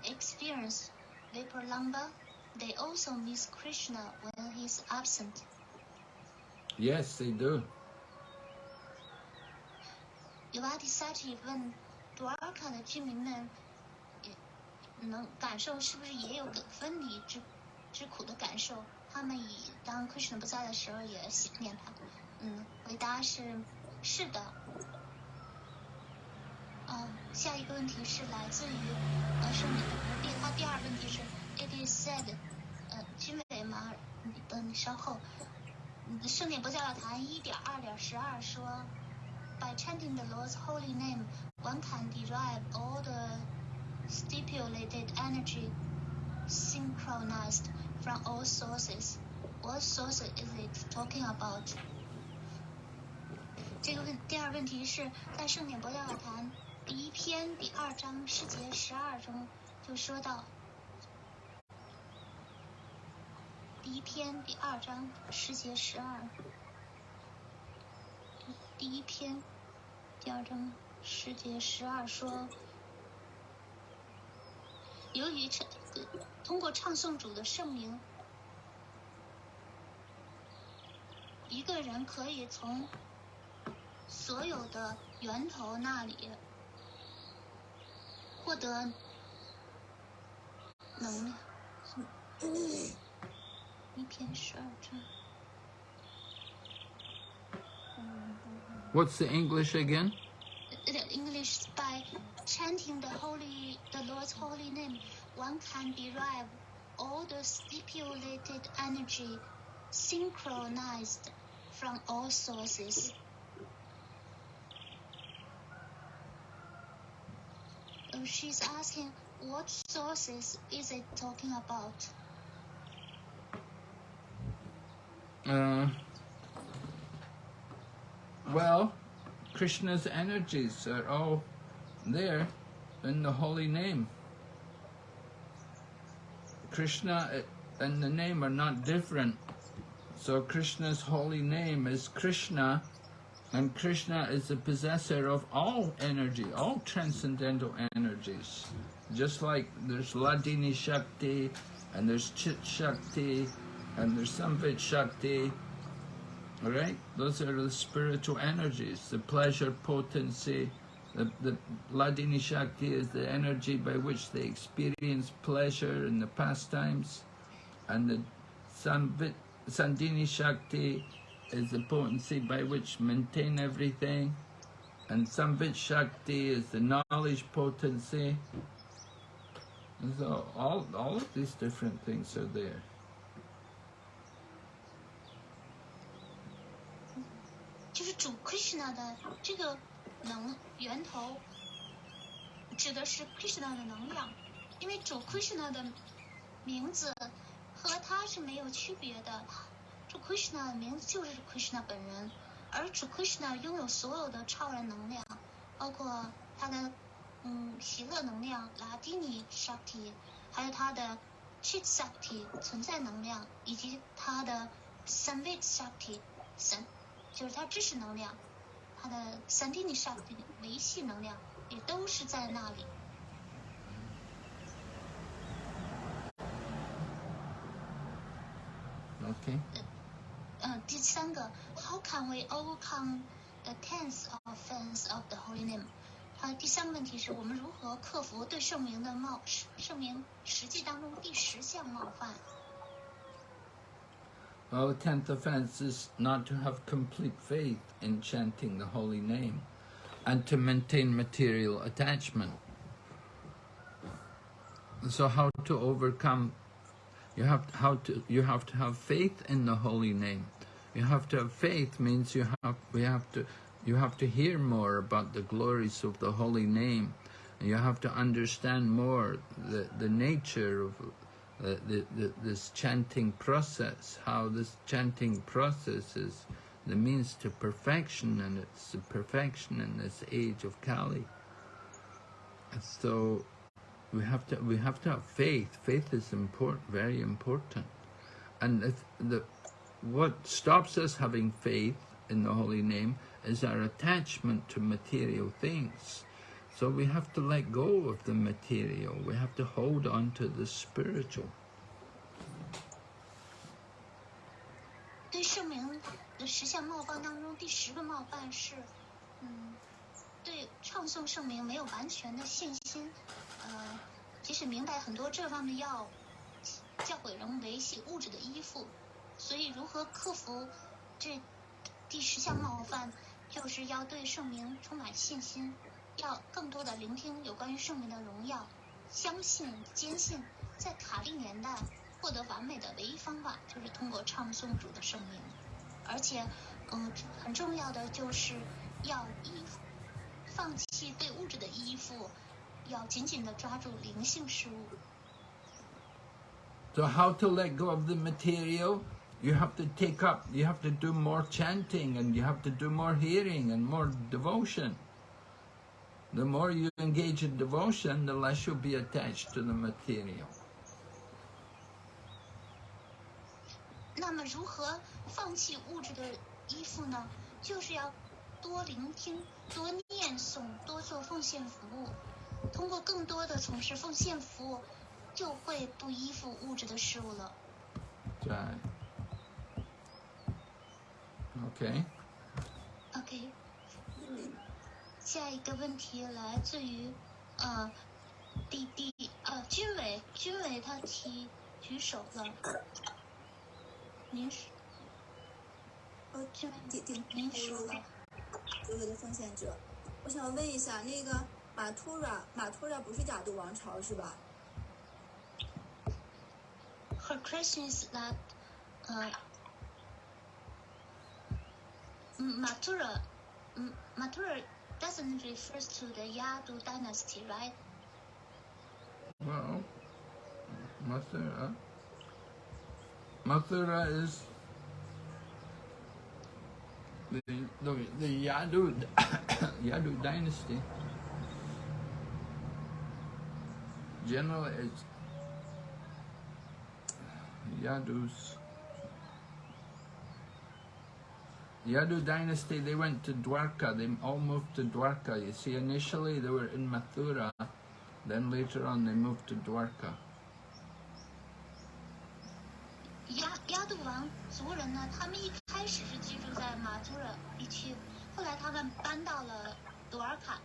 experience Vipralambha. They also miss Krishna when he's absent. Yes, they do. You are Yavadisati 问 Dwarka 的居民们能感受是不是也有分离之之苦的感受？他们以当 eh, Krishna 不在的时候也想念他。嗯，回答是是的。下一个问题是来自于呃圣女第他第二问题是 It is said，呃，君伟马尔，你稍后。圣典博教坛一点二点十二说，By chanting the Lord's holy name, one can derive all the stipulated energy synchronized from all sources. What source is it talking about? 这个问第二问题是在圣典博教坛第一篇第二章诗节十二中就说到，第一篇第二章诗节十二，第一篇第二章诗节十二说，由于唱通过唱诵主的圣名，一个人可以从所有的源头那里 获得能量。一篇十二章。 What's the English again? The English by chanting the holy, the Lord's holy name, one can derive all the stipulated energy synchronized from all sources. She's asking, what sources is it talking about? Uh, well, Krishna's energies are all there in the holy name. Krishna and the name are not different. So Krishna's holy name is Krishna, and Krishna is the possessor of all energy, all transcendental energies. Just like there's Hladini Shakti, and there's Chit Shakti, and there's Samvit Shakti. All right, those are the spiritual energies, the pleasure potency. The, the Hladini Shakti is the energy by which they experience pleasure in the pastimes, and the Samvit, Sandhini Shakti is the potency by which maintain everything, and Samvit Shakti is the knowledge potency. And so all, all of these different things are there. 就是主 Krishna 的这个能源头，指的是 Krishna 的能量，因为主 Krishna 的名字和 他是没有区别的。 Krishna 的名字就是 Krishna 本人，而主 Krishna 拥有所有的超然能量，包括他的嗯喜乐能量、拉蒂尼 Shakti，还有他的 Chit Shakti 存在能量，以及他的 Samvit Shakti 神就是他知识能量，他的 Sandini Shakti 维系能量也都是在那里。Okay. 嗯，第三个，How can we overcome the tenth offense of the holy name？它第三个问题是我们如何克服对圣名的冒圣名实际当中第十项冒犯？ Well, the tenth offense is not to have complete faith in chanting the holy name and to maintain material attachment. So how to overcome you have how to you have to have faith in the holy name. you have to have faith means you have we have to you have to hear more about the glories of the holy name. You have to understand more the, the nature of uh, the, the, this chanting process, how this chanting process is the means to perfection, and it's the perfection in this age of Kali. So we have to we have to have faith. Faith is important, very important, and if the what stops us having faith in the holy name is our attachment to material things. So we have to let go of the material. We have to hold on to the spiritual. 对圣名的十项冒犯当中，第十个冒犯是，嗯，对唱诵圣名没有完全的信心，呃，即使明白很多这方面要教诲人维系物质的依附， 所以如何克服这第十项冒犯，就是要对圣名充满信心，要更多的聆听有关于圣名的荣耀，相信、坚信，在卡利年代获得完美的唯一方法就是通过唱诵主的圣名，而且，嗯，很重要的就是要依，放弃对物质的依附，要紧紧的抓住灵性事物。So how to let go of the material? You have to take up, you have to do more chanting and you have to do more hearing and more devotion. The more you engage in devotion, the less you'll be attached to the material. 那么，如何放弃物质的依附呢？就是要多聆听、多念诵、多做奉献服务。通过更多的从事奉献服务，就会不依附物质的事物了。 Right. Okay. OK，下一个问题来自于呃弟弟呃军委，军委他提举手了，您是呃，军委顶顶您说了。所有的奉献者，我想问一下，那个马图拉，马图拉不是亚度王朝是吧？Her question is that uh, Mm, Mathura, M- mm, Mathura doesn't refer to the Yadu dynasty, right? Well, Mathura, Mathura is the, the, the Yadu, Yadu dynasty. Generally, it's Yadus. Yadu dynasty, they went to Dwarka, they all moved to Dwarka. You see, initially they were in Mathura, then later on they moved to Dwarka. 亚亚度王族人呢，他们一开始是居住在马祖尔地区，后来他们搬到了多尔卡。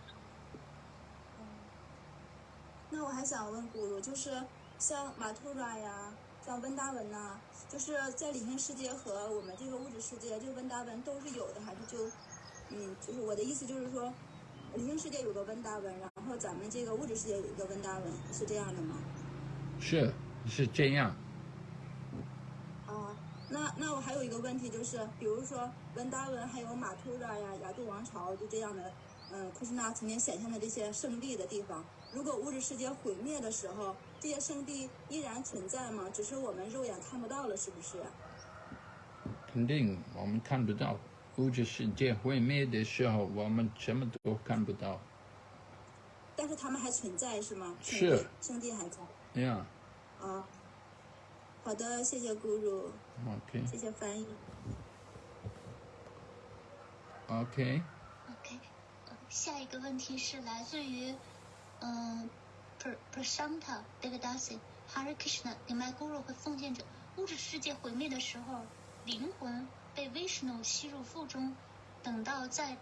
那我还想问咕噜，就是像马图拉呀， 像温达文呐、就是在理性世界和我们这个物质世界，这个温达文都是有的，还是就，嗯，就是我的意思就是说，理性世界有个温达文，然后咱们这个物质世界有一个温达文，是这样的吗？是是这样。啊，那那我还有一个问题就是，比如说温达文还有马图拉呀、雅度王朝就这样的，嗯，库什纳曾经显现的这些圣地的地方，如果物质世界毁灭的时候，这些圣地依然存在吗？只是我们肉眼看不到了，是不是？肯定我们看不到，物质世界毁灭的时候，我们什么都看不到。但是他们还存在是吗？是圣地还在 Yeah. 啊。好的，谢谢 Guru，Okay. 谢谢翻译。OK，呃下一个问题是来自于，嗯、呃、，Prasanta Devadasi Hare Krishna 顶麦 Guru 和奉献者。物质世界毁灭的时候，灵魂被 Vishnu 吸入腹中，等到在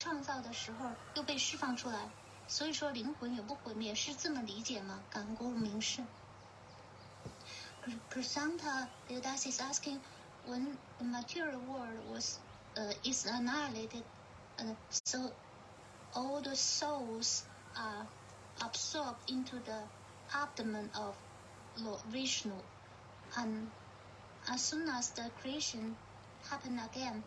创造的时候又被释放出来，所以说灵魂也不毁灭，是这么理解吗？感恩 Guru 明示。Prasanta Devadasi is asking, when the material world was uh, is annihilated, uh, so all the souls are absorbed into the abdomen of Lord Vishnu, and as soon as the creation happened again,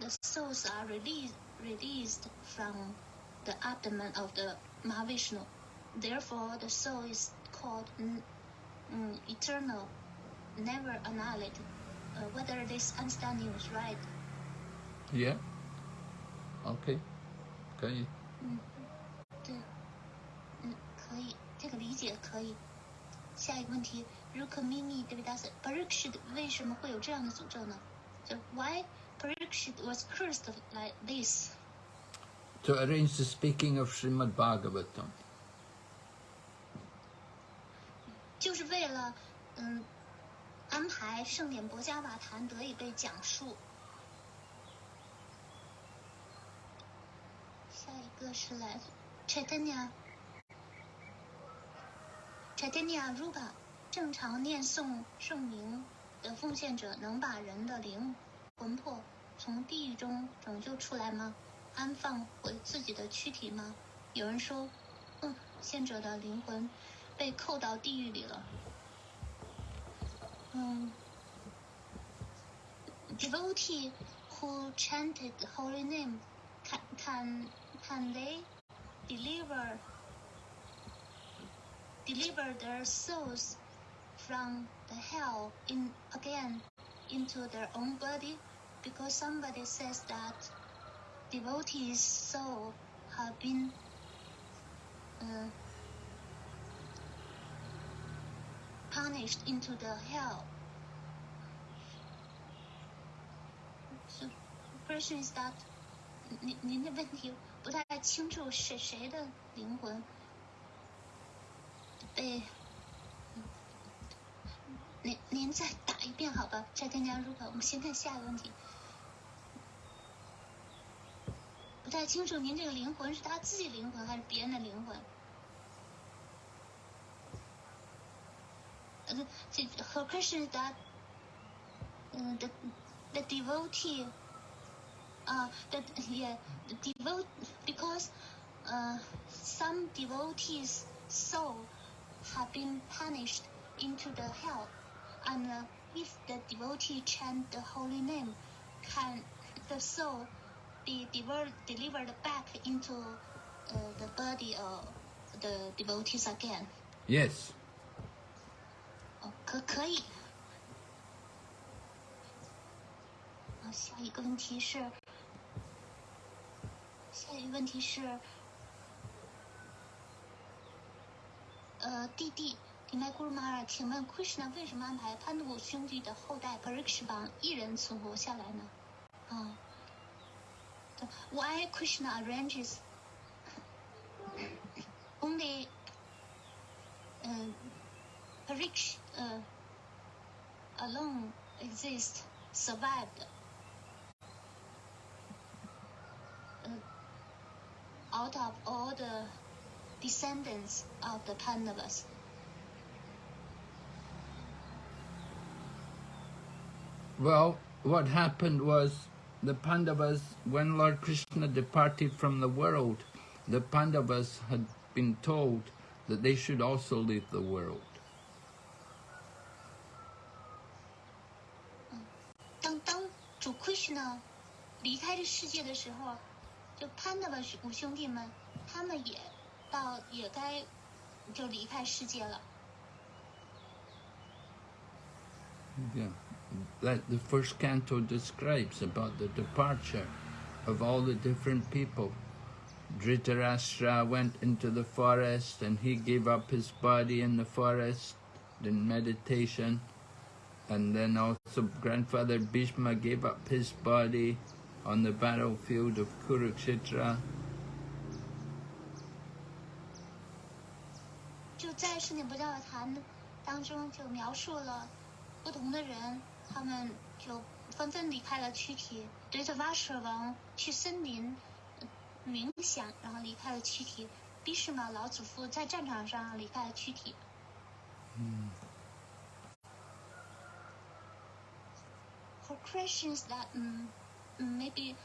the souls are released released from the abdomen of the Mahavishnu. Therefore, the soul is called mm, mm, eternal, never annihilated. Uh, whether this understanding is right? Yeah. Okay. 可以。嗯，对，嗯， 可以，这个理解可以。下一个问题，Rukmini Devidasa Parikshit 为什么会有这样的诅咒呢？就 Why Parikshit was cursed like this？To arrange the speaking of Srimad Bhagavatam. 就是为了嗯安排圣典博伽瓦坛得以被讲述。下一个是来自 Chaitanya Chaitanya Rupa，正常念诵圣名的奉献者能把人的灵魂魄从地狱中拯救出来吗？安放回自己的躯体吗？有人说，嗯，献者的灵魂被扣到地狱里了。嗯，devotee who chanted the holy name can can can they deliver deliver their souls from the hell in again into their own body because somebody says that devotees soul have been uh, punished into the hell. So, the question is that 您您的问题不太清楚是谁的灵魂 被，您您再打一遍好吧？再添加入口，我们先看下一个问题。不太清楚您这个灵魂是他自己灵魂还是别人的灵魂？呃，这 her question is that, uh, the the devotee, uh, the yeah, the devote because, uh, some devotees' soul have been punished into the hell, and uh, if the devotee chant the holy name, can the soul be delivered delivered back into uh, the body of the devotees again? Yes. 哦，可可以。好，下一个问题是，下一个问题是， 呃，弟弟迪麦古鲁马尔，请问 Krishna 为什么安排潘杜兄弟的后代 Parikshvan 一人存活下来呢？啊、，Why Krishna arranges only uh, Pariksh uh, alone exist, survived uh, out of all the descendants of the Pandavas. Well, what happened was the Pandavas, when Lord Krishna departed from the world, the Pandavas had been told that they should also leave the world. 当当主 Krishna 离开这世界的时候，就 Pandava 五兄弟们，他们也 到也该就离开世界了。Yeah, like the first canto describes about the departure of all the different people. Dhritarashtra went into the forest and he gave up his body in the forest in meditation. And then also grandfather Bhishma gave up his body on the battlefield of Kurukshetra. 就在圣典不教坛当中，就描述了不同的人，他们就纷纷离开了躯体。对着瓦舍王去森林呃冥想，然后离开了躯体。比什马老祖父在战场上离开了躯体。For Christians that um, maybe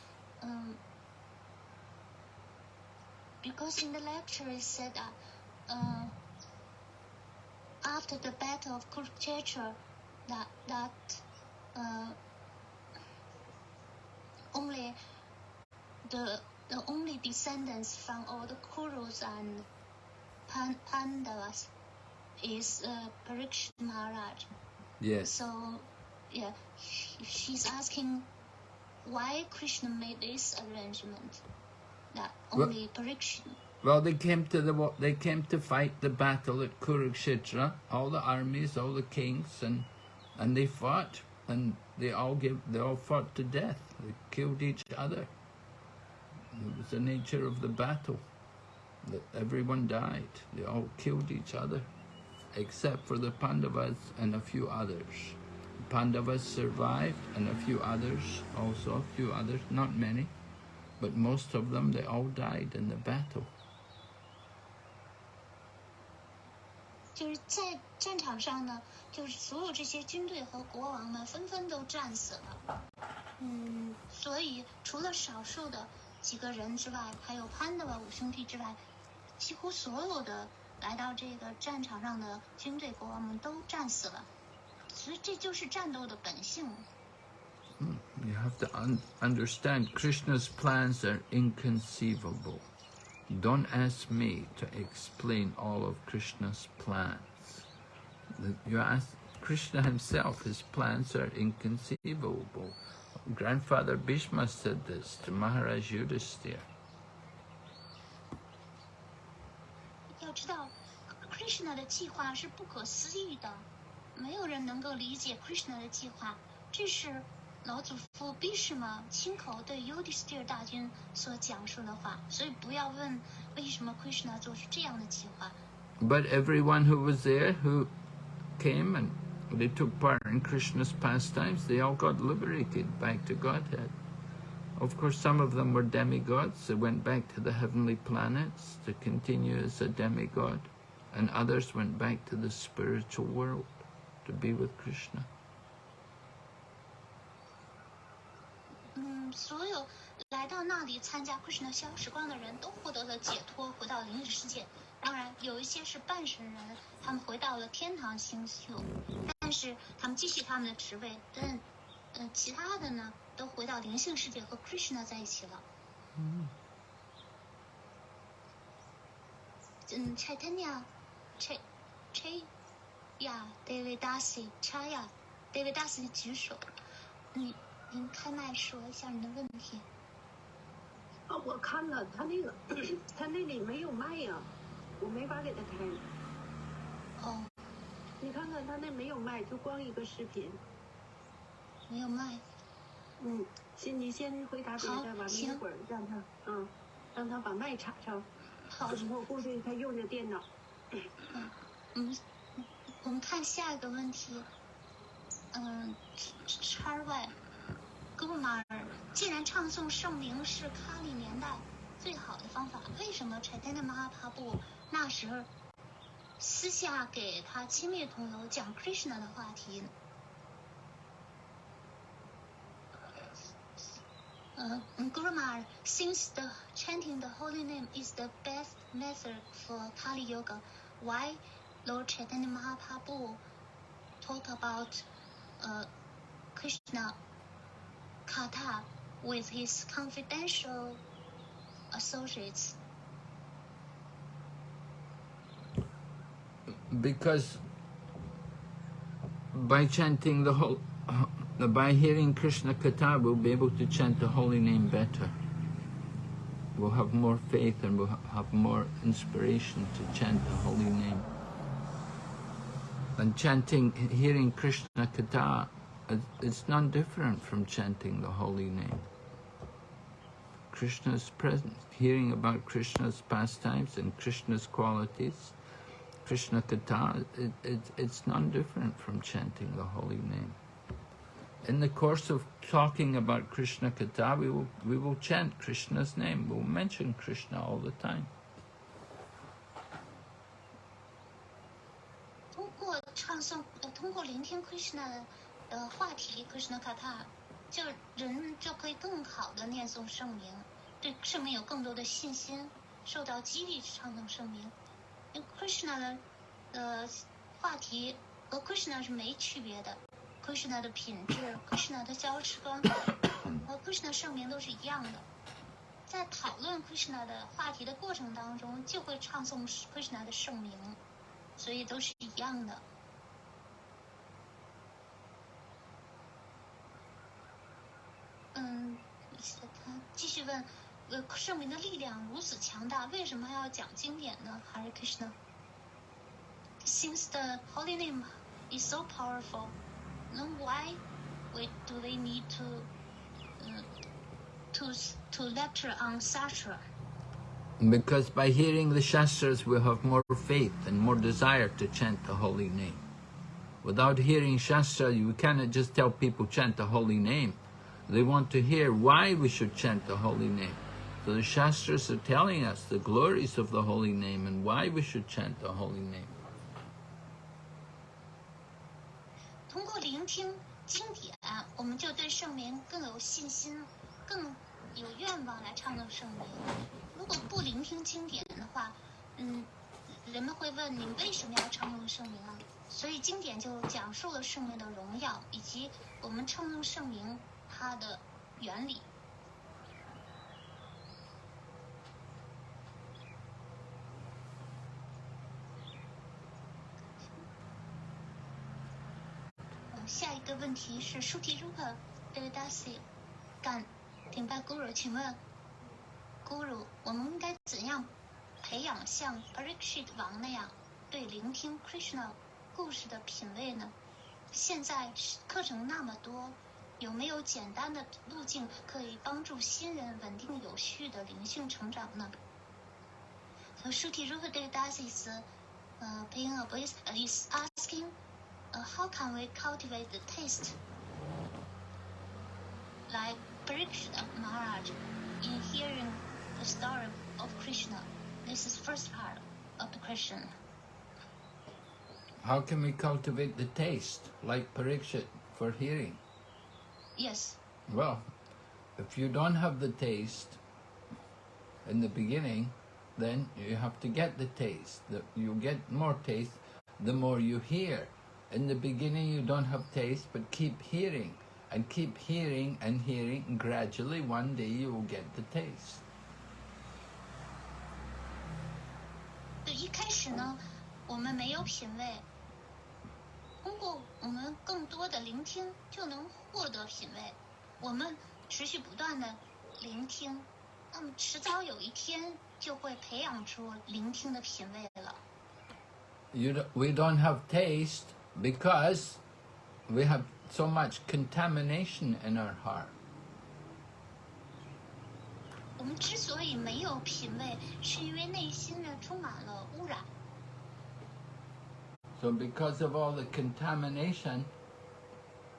um, because in the lecture it said that uh, after the battle of Kurukshetra that that uh, only the the only descendants from all the Kurus and Pan- Pandavas is uh, Parikshit Maharaj. Yes. So, yeah, sh- she's asking why Krishna made this arrangement that Well- only Parikshit. Well, they came to the they came to fight the battle at Kurukshetra. All the armies, all the kings, and and they fought, and they all give they all fought to death. They killed each other. It was the nature of the battle. That everyone died. They all killed each other, except for the Pandavas and a few others. The Pandavas survived, and a few others also. A few others, not many, but most of them they all died in the battle. 就是在战场上呢，就是所有这些军队和国王们纷纷都战死了。嗯，所以除了少数的几个人之外，还有潘德瓦五兄弟之外，几乎所有的来到这个战场上的军队国王们都战死了。所以这就是战斗的本性。You have to un- understand Krishna's plans are inconceivable. Don't ask me to explain all of Krishna's plans. The- You ask Krishna himself, his plans are inconceivable. Grandfather Bhishma said this to Maharaj Yudhisthira. 要知道，Krishna 的计划是不可思议的，没有人能够理解 Krishna 的计划。这是 老祖父 Bhishma 亲口对 Yudhisthira 大军所讲述的话，所以不要问为什么 Krishna 做出这样的计划。 But everyone who was there, who came and they took part in Krishna's pastimes, they all got liberated back to Godhead. Of course, some of them were demigods. They went back to the heavenly planets to continue as a demigod, and others went back to the spiritual world to be with Krishna. 所有来到那里参加 Krishna 消时光的人都获得了解脱，回到灵异世界。当然，有一些是半神人，他们回到了天堂星宿，但是他们继续他们的职位。但，呃，其他的呢，都回到灵性世界和 Krishna 在一起了。嗯嗯，Chaitanya，Ch，Chaya，David Dasi，Chaya，David Dasi 举手，你您开麦说一下您的问题。啊，我看了他那个，他那里没有麦呀、我没法给他开。哦，你看看他那没有麦，就光一个视频。没有麦。嗯，先你先回答别的，好完了一会儿让他，嗯，让他把麦插上。好，我估计他用着电脑。嗯，我们看下一个问题。嗯，叉 Y，哥布马尔，既然唱诵圣名是卡里年代最好的方法，为什么 Chaitanya Mahapabu 那时候私下给他亲密朋友讲 Krishna 的话题呢？Uh, Guru Maharaj, since the chanting the holy name is the best method for Kali Yoga, why Lord Chaitanya Mahaprabhu talk about uh, Krishna Katha with his confidential associates? Because by chanting the whole, by hearing Krishna Katha, we'll be able to chant the holy name better. We'll have more faith and we'll have more inspiration to chant the holy name. And chanting, hearing Krishna Katha, it's none different from chanting the holy name. Krishna's presence, hearing about Krishna's pastimes and Krishna's qualities, Krishna Katha, it, it, it's none different from chanting the holy name. In the course of talking about Krishna Katha, we will, we will chant Krishna's name, we'll mention Krishna all the time. 呃，通过聆听 Krishna 的话题 Krishna Kata，就人就可以更好的念诵圣名，对圣名有更多的信心，受到激励去唱诵圣名。因为 Krishna 的呃话题和 Krishna 是没区别的，Krishna 的品质，Krishna 的价值观和 Krishna 圣名都是一样的。在讨论 Krishna 的话题的过程当中，就会唱诵 Krishna 的圣名。所以都是一样的。嗯，他继续问，呃，圣明的力量如此强大，为什么还要讲经典呢？Hare Krishna。Since the holy name is so powerful, then why we do they need to uh, to to lecture on Sastra? Because by hearing the Shastras, we have more faith and more desire to chant the holy name. Without hearing Shastra, you cannot just tell people chant the holy name. They want to hear why we should chant the holy name. So the Shastras are telling us the glories of the holy name and why we should chant the holy name. 通过聆听经典，我们就对圣名更有信心，更有愿望来唱诵圣名。如果不聆听经典的话，嗯，人们会问你为什么要唱诵圣名啊？所以经典就讲述了圣名的荣耀，以及我们唱诵圣名它的原理。下一个问题是舒提如何对 d a s i 敢顶拜 Guru？请问 Guru，我们应该怎样培养像 Parikshit 王那样对聆听 Krishna 故事的品味呢？现在课程那么多，有没有简单的路径可以帮助新人稳定有序的灵性成长呢？So Shruti Rupa Das is uh, paying a voice uh, is asking uh, how can we cultivate the taste like Parikshit Maharaj in hearing the story of Krishna? This is first part of the question. How can we cultivate the taste, like Parikshit, for hearing? Yes. Well, if you don't have the taste in the beginning, then you have to get the taste. The, you get more taste the more you hear. In the beginning, you don't have taste, but keep hearing and keep hearing and hearing. And gradually, one day, you will get the taste. 对，一开始呢，我们没有品味， 通过我们更多的聆听，就能获得品味。我们持续不断的聆听，那么迟早有一天就会培养出聆听的品味了。You don't, we don't have taste because we have so much contamination in our heart. 我们之所以没有品味，是因为内心呢充满了污染。So because of all the contamination,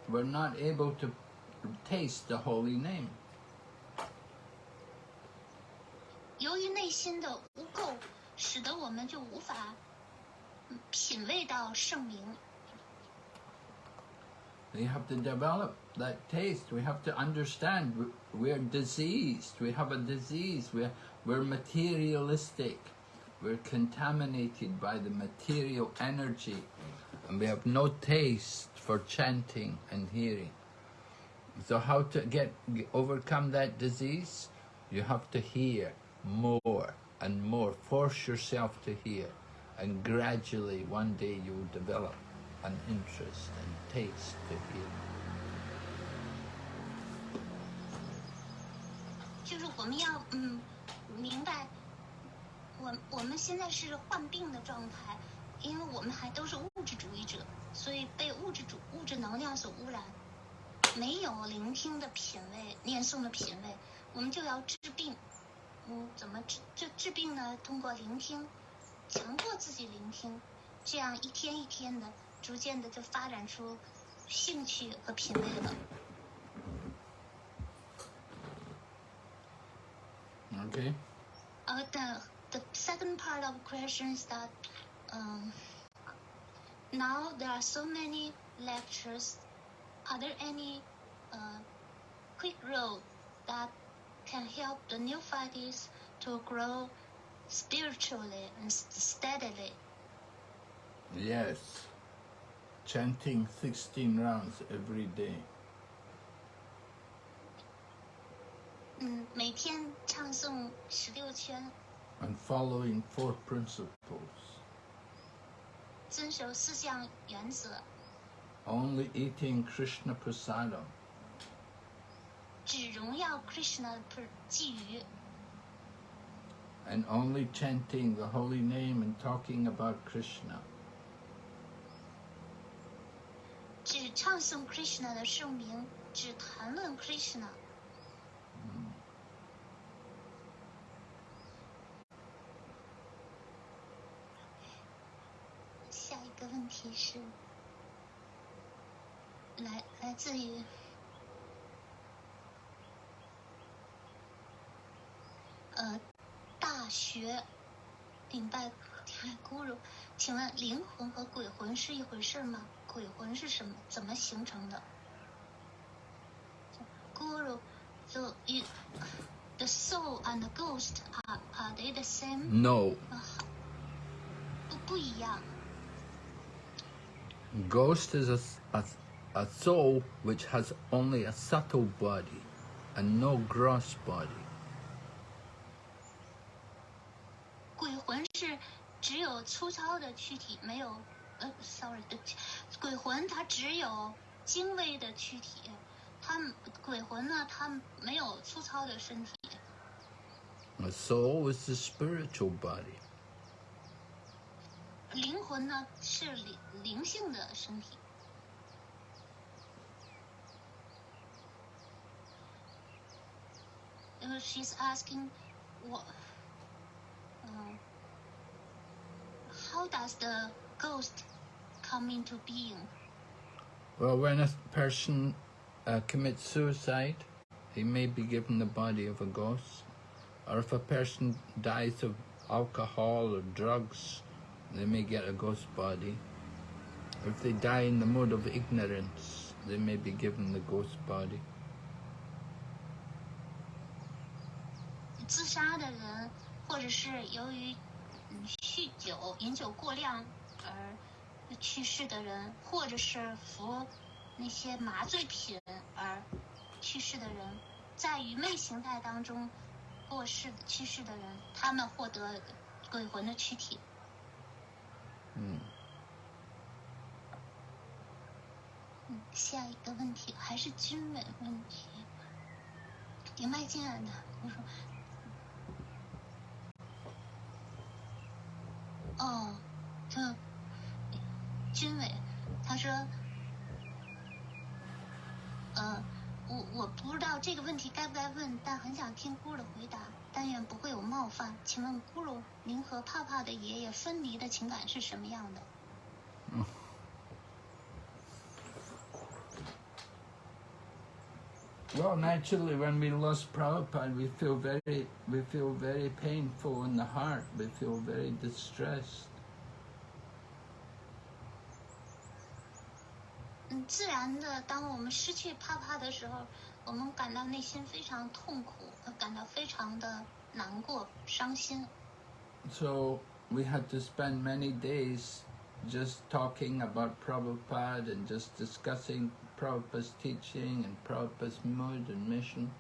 we're not able to taste the holy name. 由于内心的污垢，使得我们就无法嗯品味到圣名。 We have to develop that taste. We have to understand we- we're diseased. We have a disease. We're, we're materialistic. We're contaminated by the material energy. And we have no taste for chanting and hearing. So how to get g- overcome that disease? You have to hear more and more. Force yourself to hear. And gradually one day you'll develop an interest and taste to hear. 就是我们要嗯明白， 我我们现在是患病的状态，因为我们还都是物质主义者，所以被物质主物质能量所污染，没有聆听的品味，念诵的品味，我们就要治病。嗯，怎么治治治病呢？通过聆听，强迫自己聆听，这样一天一天的，逐渐的就发展出兴趣和品味了。Okay? Uh, the the second part of the question is that um, now there are so many lectures. Are there any uh, quick road that can help the neophytes to grow spiritually and s- steadily? Yes. Chanting 16 rounds every day. 嗯，每天唱诵十六圈， and following four principles. 遵守四项原则， Only eating Krishna prasadam. 只荣耀 Krishna 的寄语， and only chanting the holy name and talking about Krishna. 只唱诵 Krishna 的圣名，只谈论 Krishna。 题是，来来自于呃大学顶拜顶拜 Guru，请问灵魂和鬼魂是一回事吗？鬼魂是什么？怎么形成的？Guru, so you, the soul and the ghost are are they the same？No, 啊，不不一样。ghost is a, a, a soul which has only a subtle body and no gross body. 鬼魂是只有粗糙的躯体，没有呃，sorry，对不起，鬼魂它只有精微的躯体，它鬼魂呢，它没有粗糙的身体。 A soul is the spiritual body. 灵魂呢是灵灵性的身体。Uh, she's asking, what? Uh, how does the ghost come into being? Well, when a person uh, commits suicide, he may be given the body of a ghost. Or if a person dies of alcohol or drugs, they may get a ghost body. If they die in the mode of ignorance, they may be given the ghost body. 自杀的人，或者是由于酗酒、饮酒过量而去世的人，或者是服那些麻醉品而去世的人，在愚昧形态当中过世去世的人，他们获得鬼魂的躯体。嗯，下一个问题还是军委问题。林麦进来的，我说，哦，他军委，他说，呃，我我不知道这个问题该不该问，但很想听姑的回答，但愿不会有冒犯。请问咕噜，您和帕帕的爷爷分离的情感是什么样的？嗯 Well, naturally, when we lost Prabhupada, we feel very, we feel very painful in the heart. We feel very distressed. 嗯，自然的，当我们失去帕帕的时候，我们感到内心非常痛苦，呃感到非常的难过、伤心。 So we had to spend many days just talking about Prabhupada and just discussing Prabhupada's teaching and Prabhupada's mood and mission.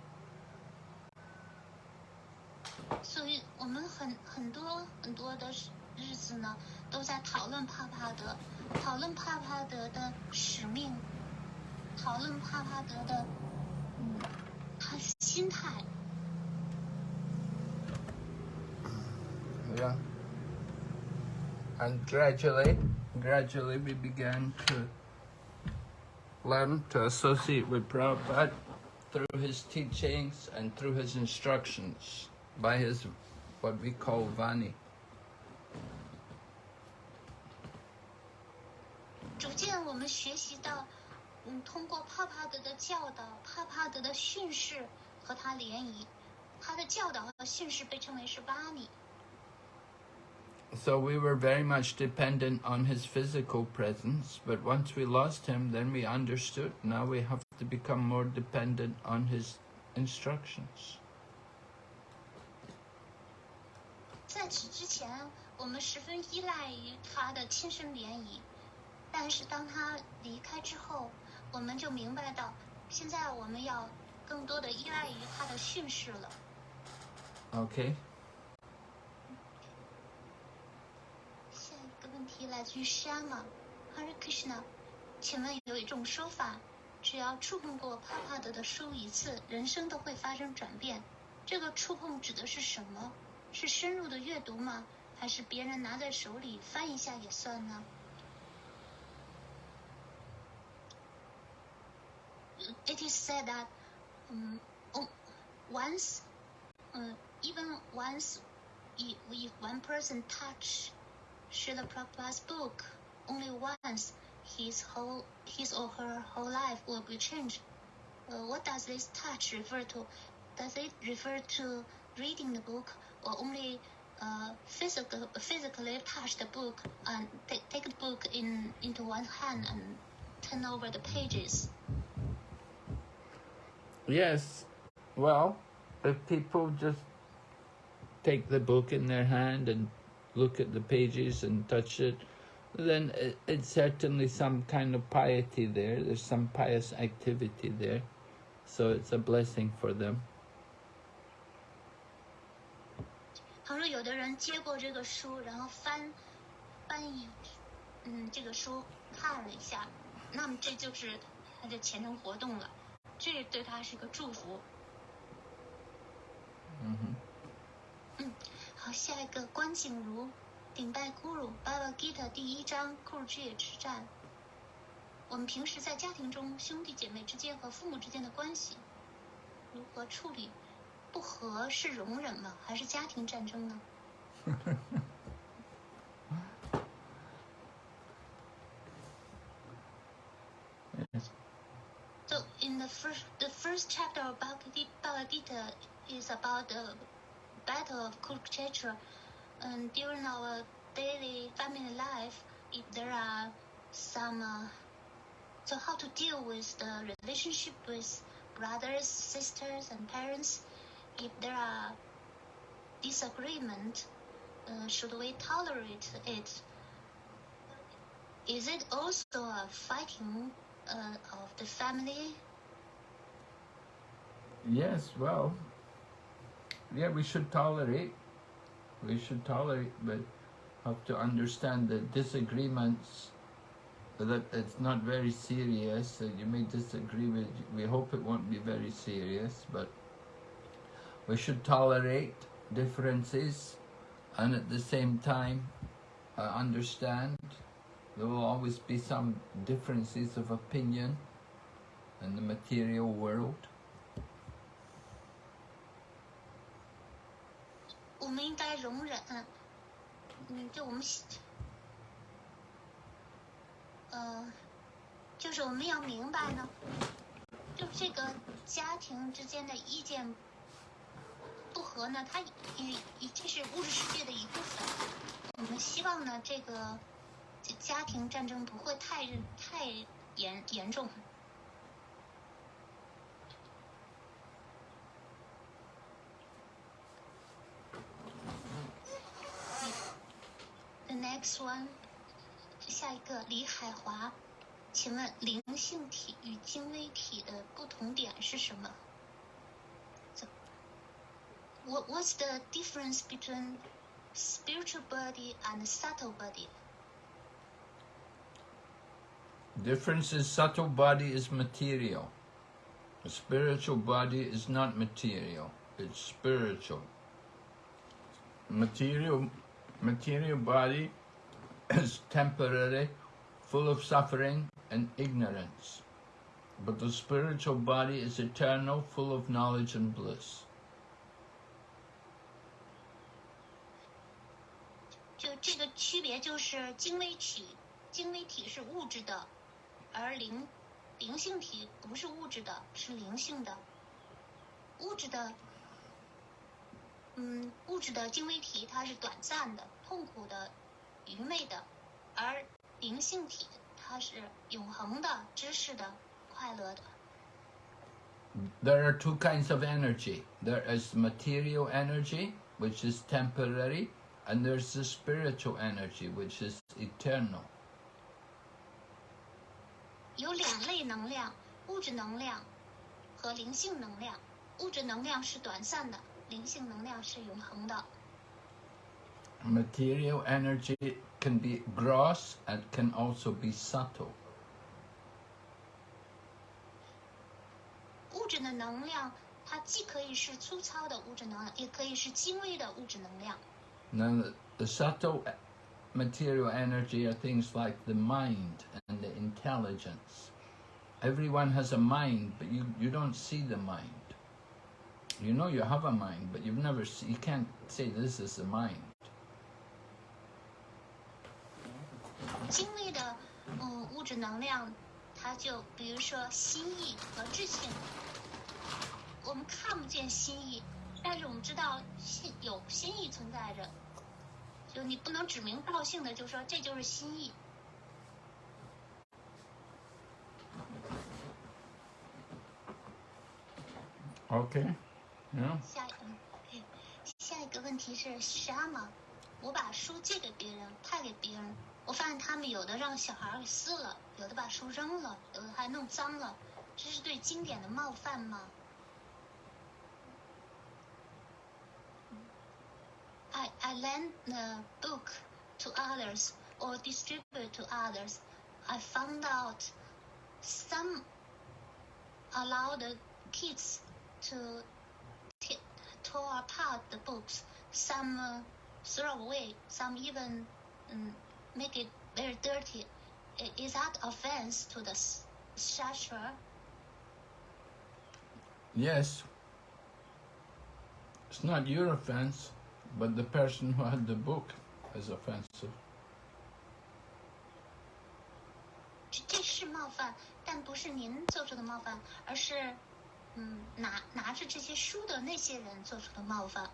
所以我们很很多很多的时 日子呢，都在讨论帕帕德，讨论帕帕德的使命，讨论帕帕德的，嗯，他心态。 Yeah. And gradually, gradually we began to learn to associate with Prabhupada through his teachings and through his instructions by his what we call Vani. So we were very much dependent on his physical presence, but once we lost him, then we understood. Now we have to become more dependent on his instructions. 在此之前，我们十分依赖于他的亲身联谊，但是当他离开之后，我们就明白到，现在我们要更多的依赖于他的训示了。 Okay. 问题来自于施安玛，阿瑞克什纳，请问有一种说法，只要触碰过帕帕德的书一次，人生都会发生转变。这个触碰指的是什么？是深入的阅读吗？还是别人拿在手里翻一下也算呢？It is said that, 嗯，once, 嗯，even once, if if one person touch Srila Prabhupada's book only once, his whole his or her whole life will be changed. Uh, what does this touch refer to? Does it refer to reading the book or only uh, physical, physically touch the book and take, take the book in into one hand and turn over the pages? Yes. Well, if people just take the book in their hand and look at the pages and touch it, then it, it's certainly some kind of piety there. There's some pious activity there. So it's a blessing for them. 倘若有的人接过这个书，然后翻翻译，嗯，这个书看了一下，那么这就是他的虔诚活动了，这对他是个祝福。 hmm 好，下一个关景如顶拜咕噜《巴巴 Gita》第一章库尔之野之战。我们平时在家庭中，兄弟姐妹之间和父母之间的关系如何处理？不和是容忍吗？还是家庭战争呢？So in the first, the first chapter of Bhagavad Gita- Bhagavad Gita is about the battle of Kurukshetra. And during our daily family life, if there are some, uh, so how to deal with the relationship with brothers, sisters, and parents, if there are disagreement, uh, should we tolerate it? Is it also a fighting uh, of the family? Yes, well, yeah, we should tolerate. We should tolerate, but have to understand that disagreements that it's not very serious. You may disagree with. We hope it won't be very serious, but we should tolerate differences, and at the same time, uh, understand there will always be some differences of opinion in the material world. 我们应该容忍，嗯，就我们，呃，就是我们要明白呢，就这个家庭之间的意见不合呢，它也也这是物质世界的一部分。我们希望呢，这个家庭战争不会太太严严重。next one，下一个李海华，请问灵性体与精微体的不同点是什么？So, what What's the difference between spiritual body and subtle body. Difference is subtle body is material. A spiritual body is not material. It's spiritual. Material material body is temporary, full of suffering and ignorance. But the spiritual body is eternal, full of knowledge and bliss. 就这个区别就是精微体，精微体是物质的，而灵灵性体不是物质的，是灵性的。物质的，嗯，物质的精微体它是短暂的、痛苦的、 愚昧的，而灵性体它是永恒的、知识的、快乐的。There are two kinds of energy. There is material energy, which is temporary, and there's the spiritual energy, which is eternal. 有两类能量：物质能量和灵性能量。物质能量是短暂的，灵性能量是永恒的。Material energy can be gross and can also be subtle. 物质的能量，它既可以是粗糙的物质能量，也可以是精微的物质能量。 Now, the, the subtle material energy are things like the mind and the intelligence. Everyone has a mind, but you, you don't see the mind. You know you have a mind, but you've never see, you can't say this is the mind. 精微的，嗯，物质能量，它就比如说心意和智性，我们看不见心意，但是我们知道心有心意存在着，就你不能指名道姓的就说这就是心意。Okay. Yeah. 下一嗯，OK，下一个问题是啥吗？我把书借给别人，派给别人，我发现他们有的让小孩给撕了，有的把书扔了，有的还弄脏了，这是对经典的冒犯吗？I I lend the book to others or distribute to others. I found out some allow the kids to t- tore apart the books. Some uh, throw away. Some even um, make it very dirty. Is that offense to the shastra? Yes. It's not your offense, but the person who had the book is offensive. 这是冒犯，但不是您做出的冒犯，而是，嗯，拿拿着这些书的那些人做出的冒犯。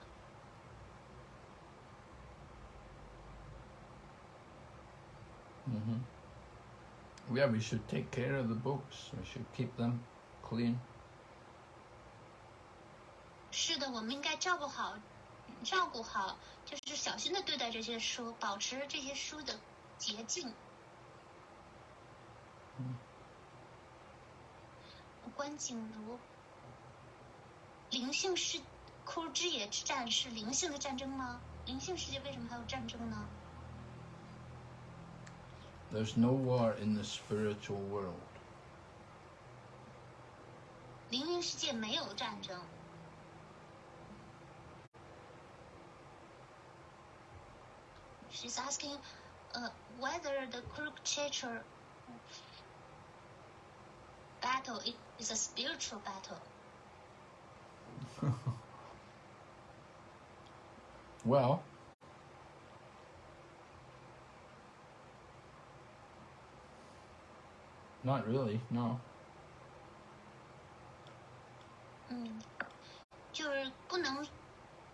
Hmm Yeah, we should take care of the books. We should keep them clean. 是的，我们应该照顾好，照顾好，就是小心的对待这些书，保持这些书的洁净。关景如，灵性世枯枝野之战是灵性的战争吗？灵性世界为什么还有战争呢？There's no war in the spiritual world. 灵灵世界没有战争。She's asking uh, whether the Kurukshetra battle i- is a spiritual battle. Well, not really, no. 嗯，就是不能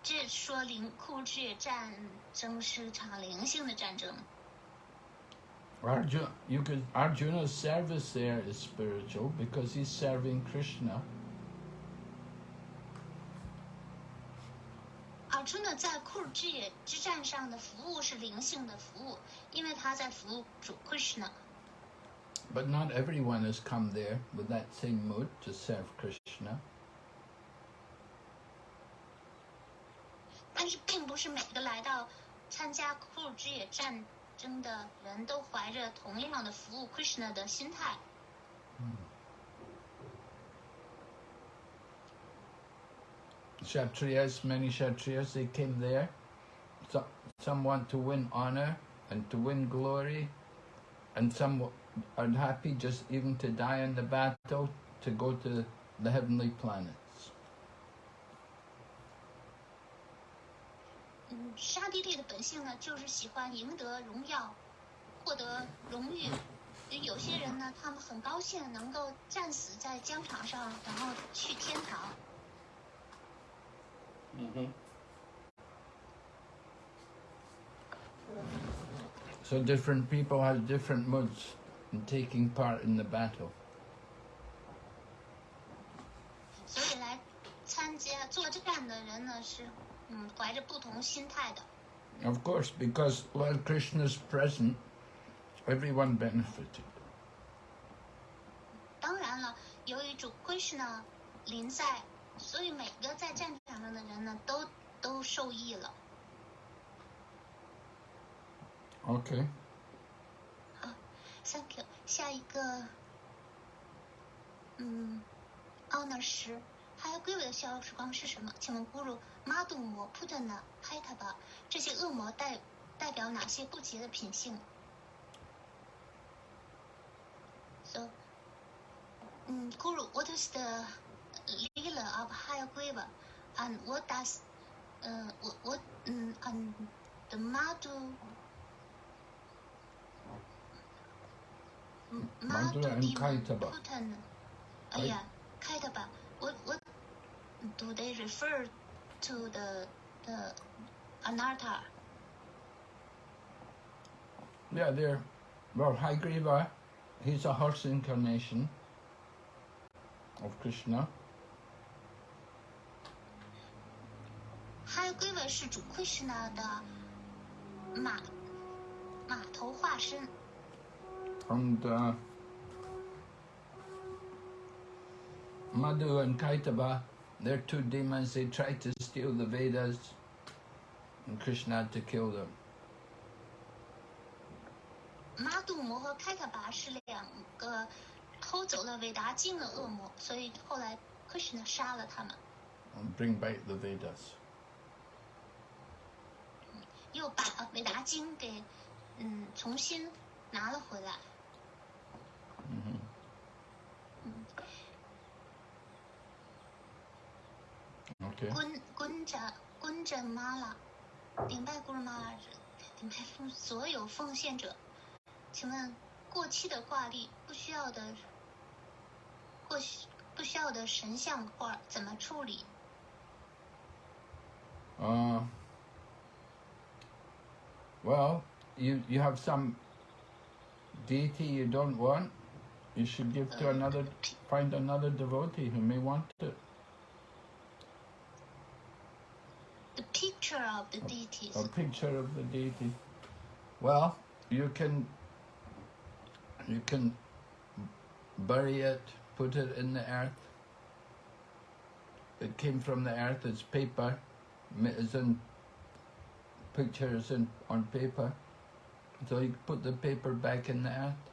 这说灵库尔之野战争是场灵性的战争。 Arjuna, you could Arjuna's service there is spiritual because he's serving Krishna. 尔朱呢，在库尔之野之战上的服务是灵性的服务，因为他在服务主 Krishna。 But not everyone has come there with that same mood to serve Krishna. 但是并不是每个来到 参加库鲁之野战争的人都怀着同样的服务 Krishna 的心态。 Kshatriyas, many Kshatriyas, they came there. Some, some want to win honor and to win glory, and some w- are happy just even to die in the battle to go to the heavenly planets. 嗯，沙地利的本性呢，就是喜欢赢得荣耀，获得荣誉。有些人呢，他们很高兴能够战死在疆场上，然后去天堂。 So different people have different moods in taking part in the battle. 所以来参加作战的人呢，是嗯怀着不同心态的。 Of course, because while Krishna's present, everyone benefited. 当然了，由于主 Krishna 临在，所以每个在战场上的人呢，都都受益了。 Okay. Thank you。下一个，嗯，honor 十，还有归位的逍遥时光是什么？请问咕噜，马杜摩、普特纳、海塔巴这些恶魔代代表哪些不洁的品性？So，嗯，咕噜，What is the leela of higher quiver, and what does, 呃，我我嗯，and the Madu 妈不你不疼？哎呀，开的吧。What what do they refer to the the anatta? Yeah, there. Well, Hayagriva, he's a horse incarnation of Krishna. Hayagriva 是指 Krishna 的马马头化身。and uh, Madhu and Kaitabha, they're two demons, they tried to steal the Vedas and Krishna had to kill them. Madhu Krishna bring back the Vedas. 又把维达经给嗯重新拿了回来。Okay. 滚滚着滚着妈啦，顶拜咕噜妈啦，顶拜奉所有奉献者。请问过期的挂历不需要的过需不需要的神像画怎么处理？Uh, well, you you have some deity you don't want. You should give to another. Find another devotee who may want it. The picture of the deity. a picture of the deity. Well, you can you can bury it, put it in the earth. It came from the earth. It's paper. It's in pictures in on paper. So you put the paper back in the earth,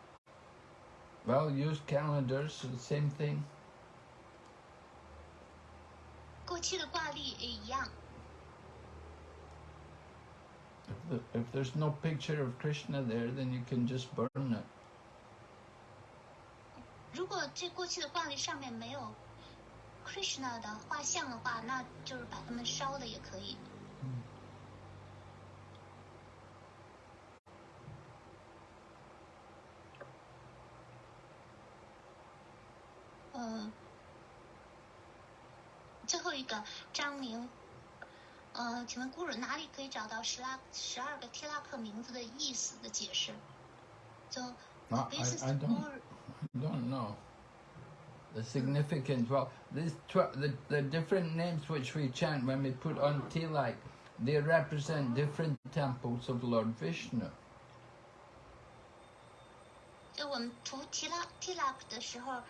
Well, use calendars, the same thing. 过期的挂历也一样。 If, the, if there's no picture of Krishna there, then you can just burn it. 如果这过期的挂历上面没有 Krishna 的画像的话，那就是把它们烧了也可以。 呃，最后一个张明，呃， 呃，请问 Guru 哪里可以找到十拉十二个提拉克名字的意思的解释？So I- the basis I- I of don't- Guru don't know the significance. Well, these tw- the the different names which we chant when we put on tilak, they represent different temples of Lord Vishnu. 就我们涂提拉提拉克的时候，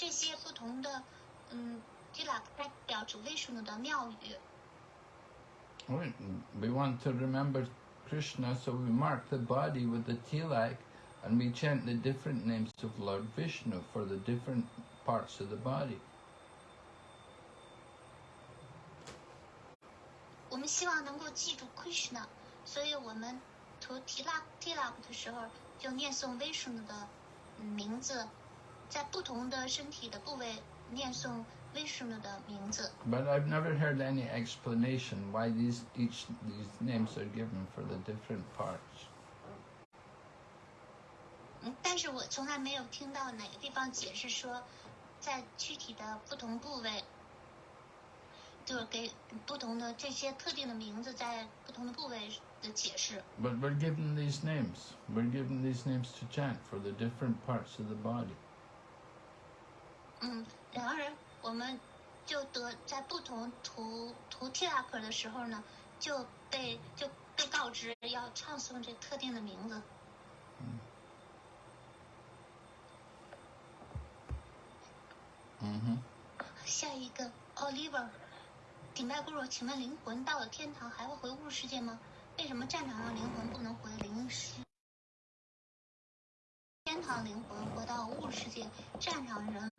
这些不同的嗯提拉克代表着 Vishnu 的庙宇。 We we want to remember Krishna, so we mark the body with the tilak, and we chant the different names of Lord Vishnu for the different parts of the body. 我们希望能够记住 Krishna，所以我们涂提拉提拉克的时候就念诵 Vishnu 的嗯名字， 在不同的身体的部位念诵 Vishnu 的名字。 But I've never heard any explanation why these each these names are given for the different parts. 嗯，但是我从来没有听到哪个地方解释说，在具体的不同部位，就是给不同的这些特定的名字在不同的部位的解释。 But we're given these names. We're given these names to chant for the different parts of the body. 嗯，然而我们就得在不同涂涂 t 拉克的时候呢，就被就被告知要唱诵这特定的名字。Mm-hmm. 下一个 Oliver，顶拜姑若，请问灵魂到了天堂还会回物质世界吗？为什么战场上灵魂不能回灵世？天堂灵魂回到物质世界，战场人，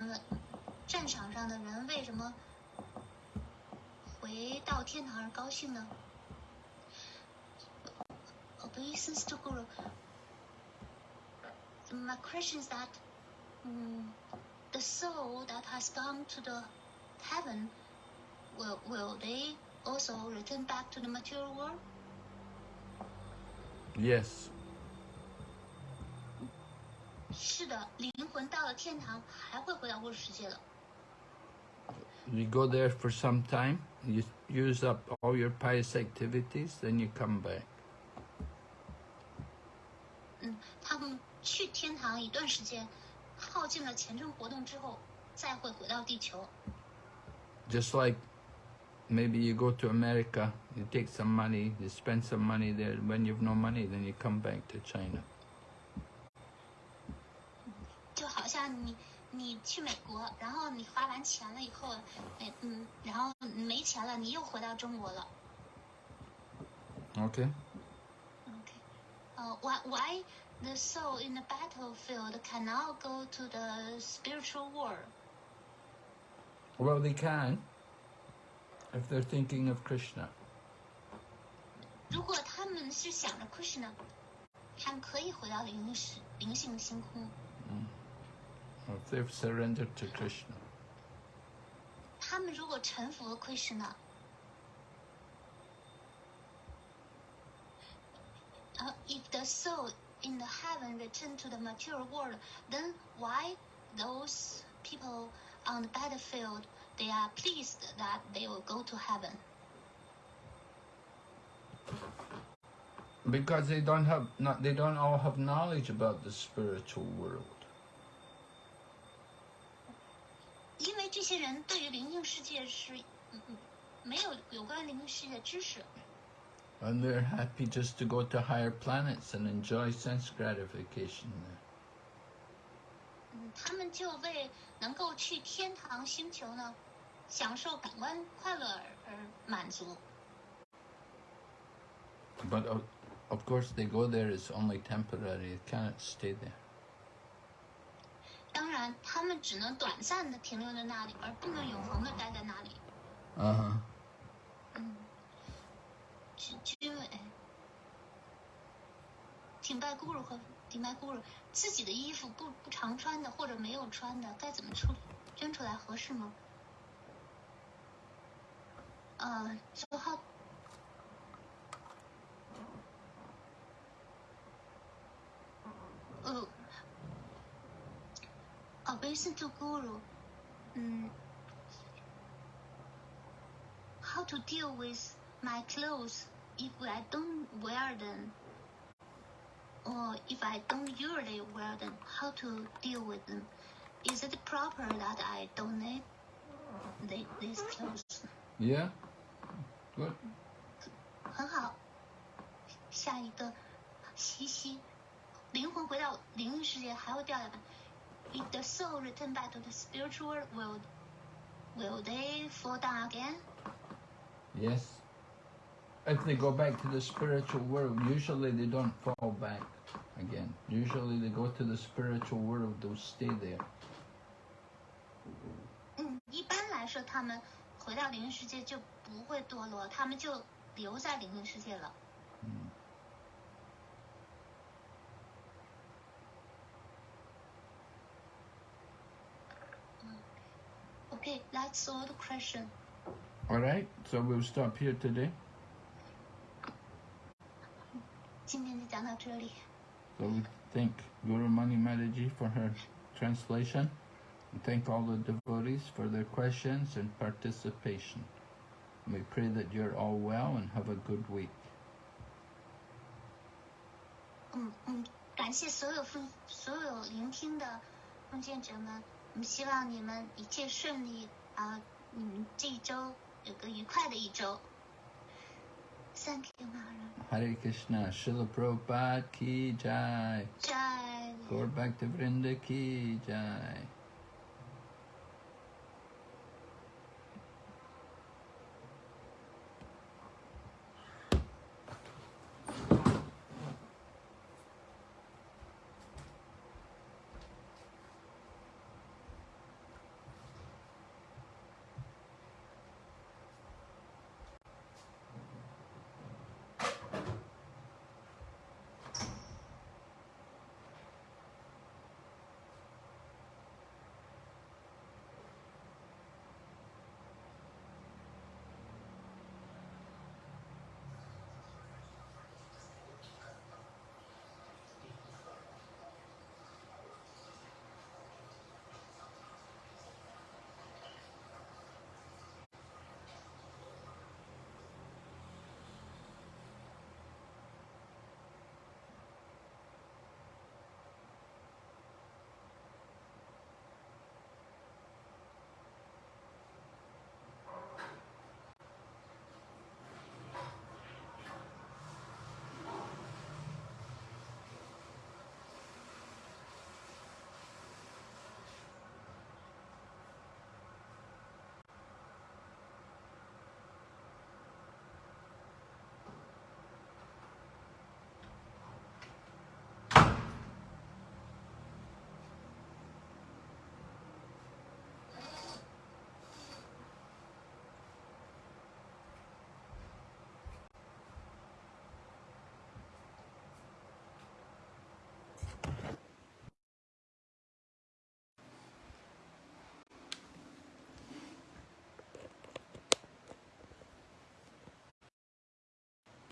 战场上的人为什么回到天堂而高兴呢？Obeisance to Guru. My question is that, um, the soul that has gone to the heaven, will will they also return back to the material world? Yes. 是的，灵魂到了天堂还会回到物质世界的。 You go there for some time, you use up all your pious activities, then you come back. 嗯，他们去天堂一段时间，耗尽了虔诚活动之后，再会回到地球。 Just like maybe you go to America, you take some money, you spend some money there. When you've no money, then you come back to China. 像你你去美国，然后你花完钱了以后，哎嗯，然后你没钱了，你又回到中国了。 Okay. Okay. Uh, why, why the soul in the battlefield cannot go to the spiritual world? Well, they can if they're thinking of Krishna. 如果他们是想着 Krishna，他们可以回到灵世灵性的星空。 Or if they've surrendered to Krishna. 他们如果臣服了 Krishna，呃、i f the soul in the heaven return to the material world, then why those people on the battlefield they are pleased that they will go to heaven? Because they don't have not they don't all have knowledge about the spiritual world. 因为这些人对于灵性世界是嗯嗯没有有关灵性世界的知识， And they're happy just to go to higher planets and enjoy sense gratification there. 嗯，他们就为能够去天堂星球呢，享受感官快乐而而满足。 But of, of course, they go there, it's only temporary, they cannot stay there. 当然，他们只能短暂的停留在那里，而不能永恒的待在那里。Uh huh. 嗯，军军委挺拜咕噜和挺拜咕噜自己的衣服不不常穿的或者没有穿的，该怎么处理？捐出来合适吗？呃，so how Oh, obeisance to guru. Mm, how to deal with my clothes if I don't wear them, or if I don't usually wear them, how to deal with them? Is it proper that I donate the, these clothes? Yeah? Good. 很好。下一个，西西，灵魂回到灵异世界还会掉下来。 If the soul return back to the spiritual world, will they fall down again? Yes. If they go back to the spiritual world, usually they don't fall back again. Usually they go to the spiritual world, they'll stay there. 嗯，一般来说，他们回到灵异世界就不会堕落，他们就留在灵异世界了。 that's all the question. Alright, so we'll stop here today. 今天就讲到这里。 So we thank Guru Mani Mataji for her translation. And thank all the devotees for their questions and participation. And we pray that you're all well and have a good week. 嗯嗯，感谢所有奉所有聆听的奉献者们，我们希望你们一切顺利 啊！你们这一周有个愉快的一周。Thank you, Mahara. Hare Krishna, Srila Prabhupada ki jai. Jai. Gaur Bhaktivinoda ki jai.